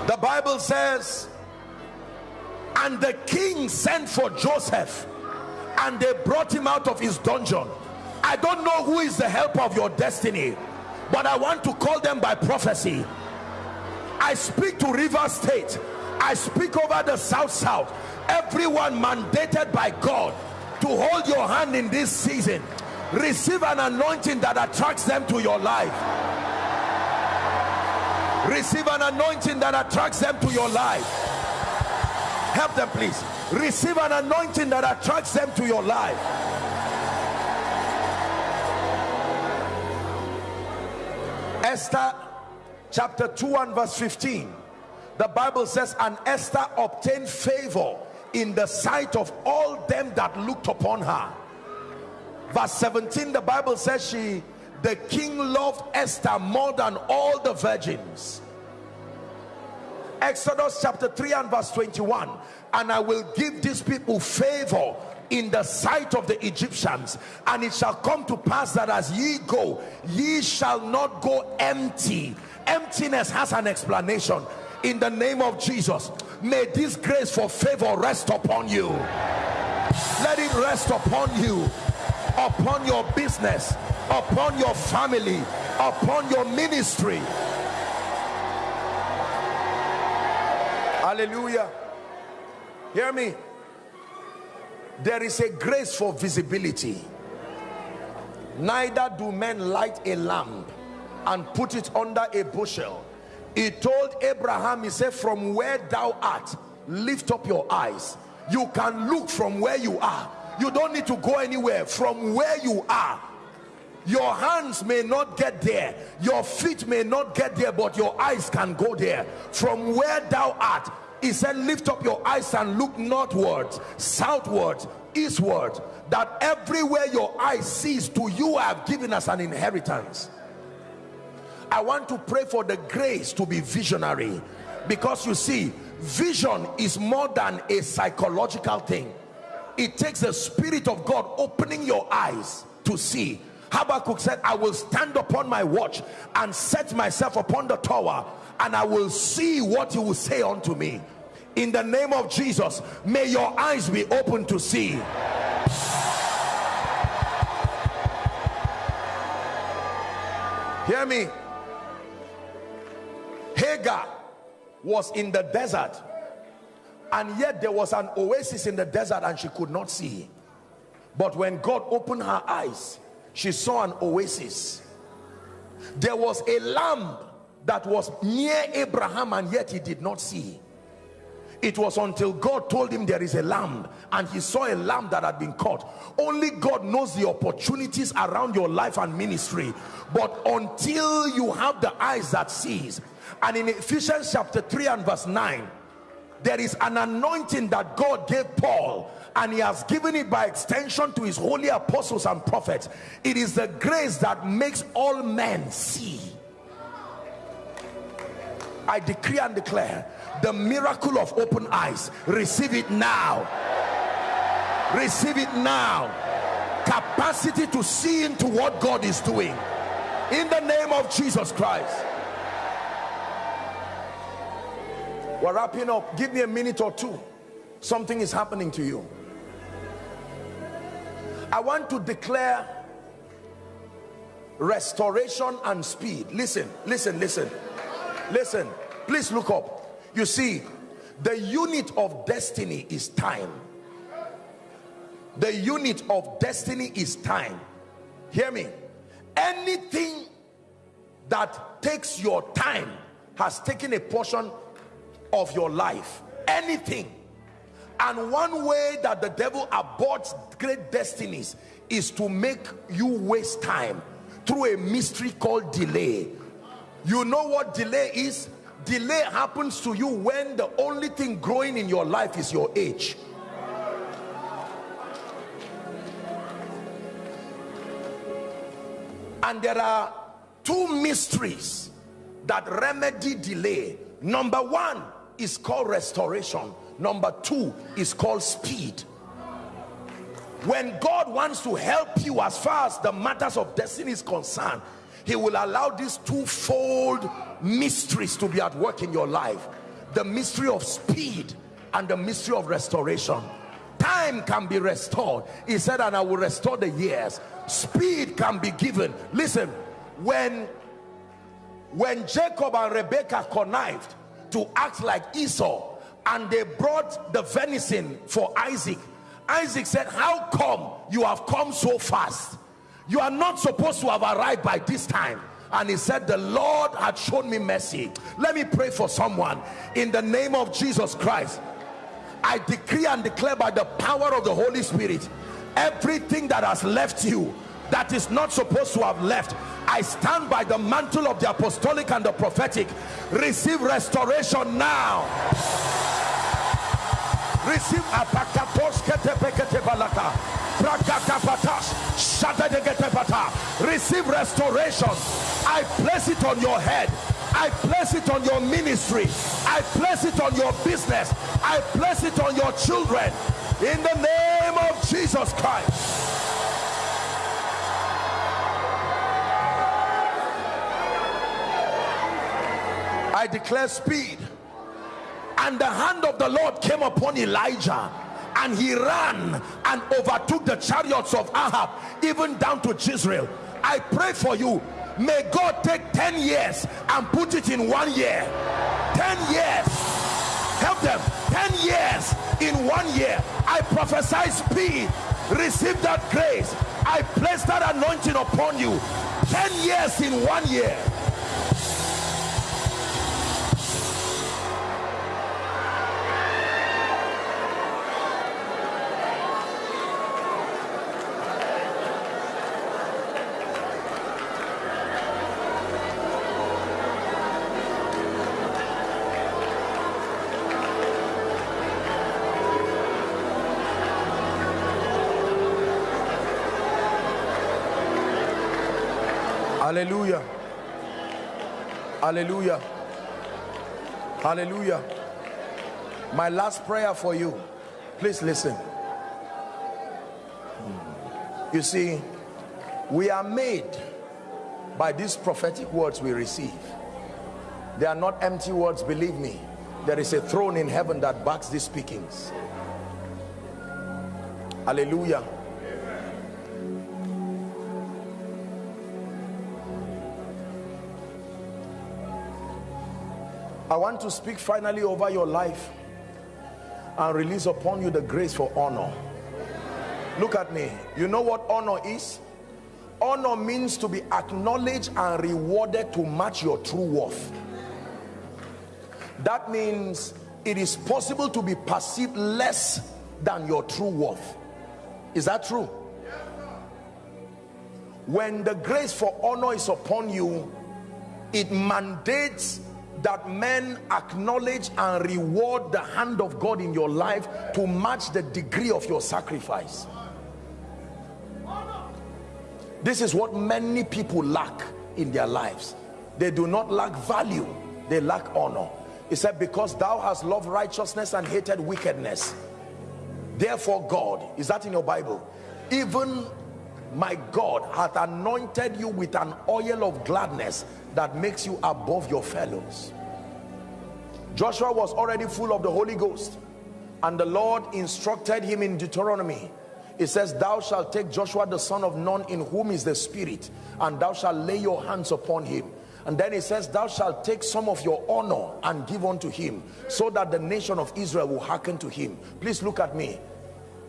the bible says and the king sent for joseph and they brought him out of his dungeon i don't know who is the helper of your destiny but i want to call them by prophecy I speak to River State. I speak over the South South. Everyone mandated by God to hold your hand in this season. Receive an anointing that attracts them to your life. Receive an anointing that attracts them to your life. Help them, please. Receive an anointing that attracts them to your life. Esther chapter 2 and verse 15 the bible says and esther obtained favor in the sight of all them that looked upon her verse 17 the bible says she the king loved esther more than all the virgins. Exodus chapter 3 and verse 21 and i will give these people favor in the sight of the Egyptians. And it shall come to pass that as ye go ye shall not go empty. Emptiness has an explanation. In the name of Jesus may this grace for favor rest upon you. Let it rest upon you upon your business upon your family upon your ministry. Hallelujah. Hear me. There is a grace for visibility. Neither do men light a lamp and put it under a bushel. He told abraham he said from where thou art lift up your eyes. You can look from where you are. You don't need to go anywhere. From where you are your hands may not get there. Your feet may not get there but your eyes can go there. From where thou art he said lift up your eyes and look northward southward eastward that everywhere your eyes sees to you I have given us an inheritance. I want to pray for the grace to be visionary because you see vision is more than a psychological thing. It takes the spirit of God opening your eyes to see Habakkuk said I will stand upon my watch and set myself upon the tower and I will see what you will say unto me. In the name of Jesus may your eyes be open to see. Hear me. Hagar was in the desert and yet there was an oasis in the desert and she could not see. But when God opened her eyes she saw an oasis. There was a lamb that was near Abraham and yet he did not see. It was until God told him there is a lamb and he saw a lamb that had been caught. Only God knows the opportunities around your life and ministry. But until you have the eyes that sees and in Ephesians chapter 3 and verse 9 there is an anointing that God gave Paul and he has given it by extension to his holy apostles and prophets. It is the grace that makes all men see. I decree and declare the miracle of open eyes receive it now. Receive it now. Capacity to see into what God is doing. In the name of Jesus Christ we're wrapping up. Give me a minute or two. Something is happening to you. I want to declare restoration and speed. Listen listen listen. Listen please look up. You see the unit of destiny is time. The unit of destiny is time. Hear me. Anything that takes your time has taken a portion of your life anything. And one way that the devil aborts great destinies is to make you waste time through a mystery called delay. You know what delay is? Delay happens to you when the only thing growing in your life is your age. And there are two mysteries that remedy delay. Number one is called restoration. Number two is called speed. When God wants to help you as far as the matters of destiny is concerned he will allow these twofold mysteries to be at work in your life. The mystery of speed and the mystery of restoration. Time can be restored. He said and I will restore the years. Speed can be given. Listen when when Jacob and Rebekah connived to act like Esau and they brought the venison for Isaac. Isaac said how come you have come so fast? You are not supposed to have arrived by this time. And he said the Lord had shown me mercy. Let me pray for someone. In the name of Jesus Christ I decree and declare by the power of the Holy Spirit everything that has left you that is not supposed to have left. I stand by the mantle of the apostolic and the prophetic. Receive restoration now. Receive receive restoration. I place it on your head. I place it on your ministry. I place it on your business. I place it on your children. In the name of Jesus Christ I declare speed. And the hand of the Lord came upon Elijah and he ran and overtook the chariots of Ahab even down to Jezreel. I pray for you. May God take 10 years and put it in one year. 10 years. Help them. 10 years in one year. I prophesy speed. Receive that grace. I place that anointing upon you. 10 years in one year hallelujah. Hallelujah. My last prayer for you. Please listen. Hmm. You see we are made by these prophetic words we receive. They are not empty words believe me. There is a throne in heaven that backs these speakings. Hallelujah I want to speak finally over your life and release upon you the grace for honor. Look at me. You know what honor is? Honor means to be acknowledged and rewarded to match your true worth. That means it is possible to be perceived less than your true worth. Is that true? When the grace for honor is upon you, it mandates that men acknowledge and reward the hand of God in your life to match the degree of your sacrifice. This is what many people lack in their lives. They do not lack value they lack honor. He said because thou hast loved righteousness and hated wickedness. Therefore God is that in your Bible? Even my God hath anointed you with an oil of gladness that makes you above your fellows. Joshua was already full of the Holy Ghost and the Lord instructed him in Deuteronomy. It says thou shalt take Joshua the son of Nun in whom is the spirit and thou shalt lay your hands upon him. And then it says thou shalt take some of your honor and give unto him so that the nation of Israel will hearken to him. Please look at me.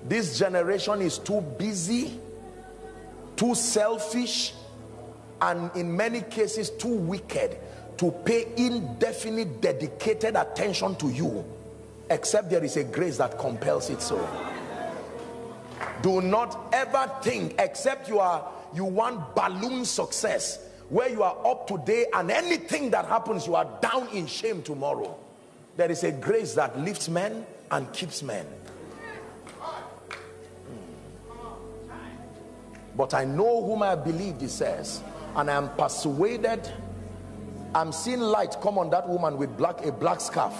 This generation is too busy too selfish and in many cases too wicked to pay indefinite dedicated attention to you except there is a grace that compels it so. Do not ever think except you are you want balloon success where you are up today and anything that happens you are down in shame tomorrow. There is a grace that lifts men and keeps men but I know whom I believe he says and I am persuaded I'm seeing light come on that woman with black a black scarf.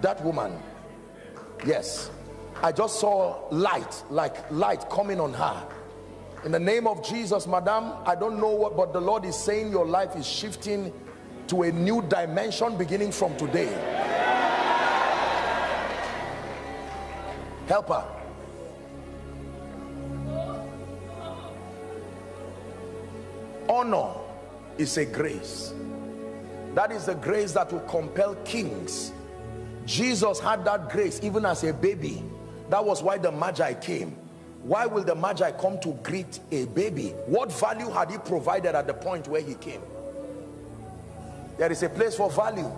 That woman yes. I just saw light like light coming on her. In the name of Jesus madam I don't know what but the Lord is saying your life is shifting to a new dimension beginning from today. Help her honor is a grace. That is the grace that will compel kings. Jesus had that grace even as a baby. That was why the magi came. Why will the magi come to greet a baby? What value had he provided at the point where he came? There is a place for value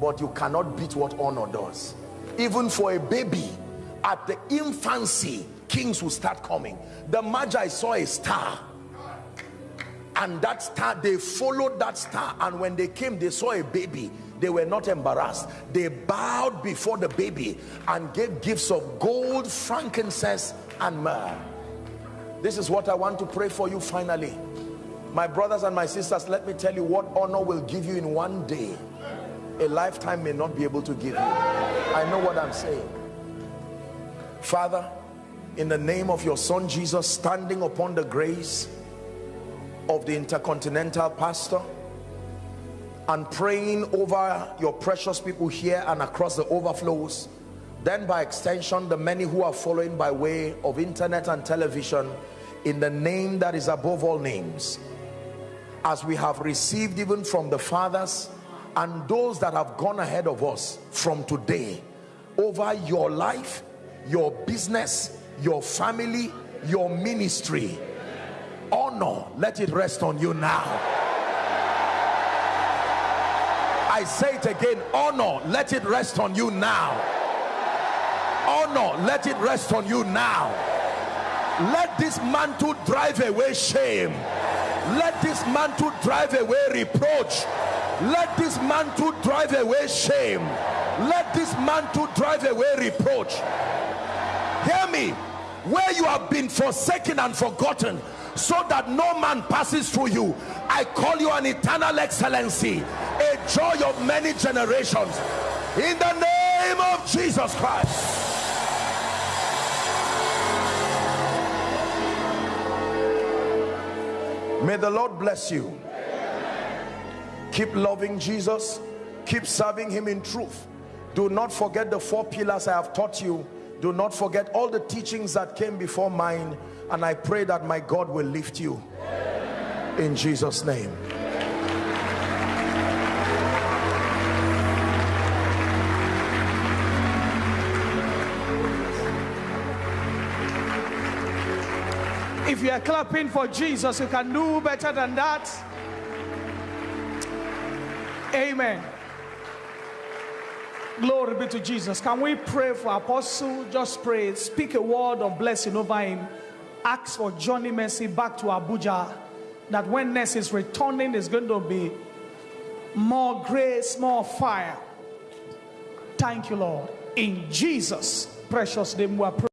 but you cannot beat what honor does. Even for a baby at the infancy kings will start coming. The magi saw a star and that star they followed that star. And when they came they saw a baby. They were not embarrassed. They bowed before the baby and gave gifts of gold frankincense and myrrh. This is what i want to pray for you finally. My brothers and my sisters let me tell you what honor will give you in one day. A lifetime may not be able to give you. I know what i'm saying. Father in the name of your son jesus standing upon the grace of the intercontinental pastor and praying over your precious people here and across the overflows. Then by extension the many who are following by way of internet and television in the name that is above all names. As we have received even from the fathers and those that have gone ahead of us from today over your life your business your family your ministry honor let it rest on you now. I say it again honor let it rest on you now. Honor let it rest on you now. Let this mantle drive away shame. Let this mantle drive away reproach. Let this mantle drive away shame. Let this mantle drive away reproach. Hear me where you have been forsaken and forgotten so that no man passes through you. I call you an eternal excellency a joy of many generations. In the name of jesus christ. May the lord bless you. Keep loving jesus. Keep serving him in truth. Do not forget the four pillars i have taught you do not forget all the teachings that came before mine and i pray that my god will lift you in jesus name If you are clapping for Jesus, you can do better than that. Amen. Glory be to Jesus. Can we pray for Apostle? Just pray. Speak a word of blessing over him. Ask for journey mercy back to Abuja. That when Ness is returning, there's going to be more grace, more fire. Thank you, Lord. In Jesus' precious name, we are praying.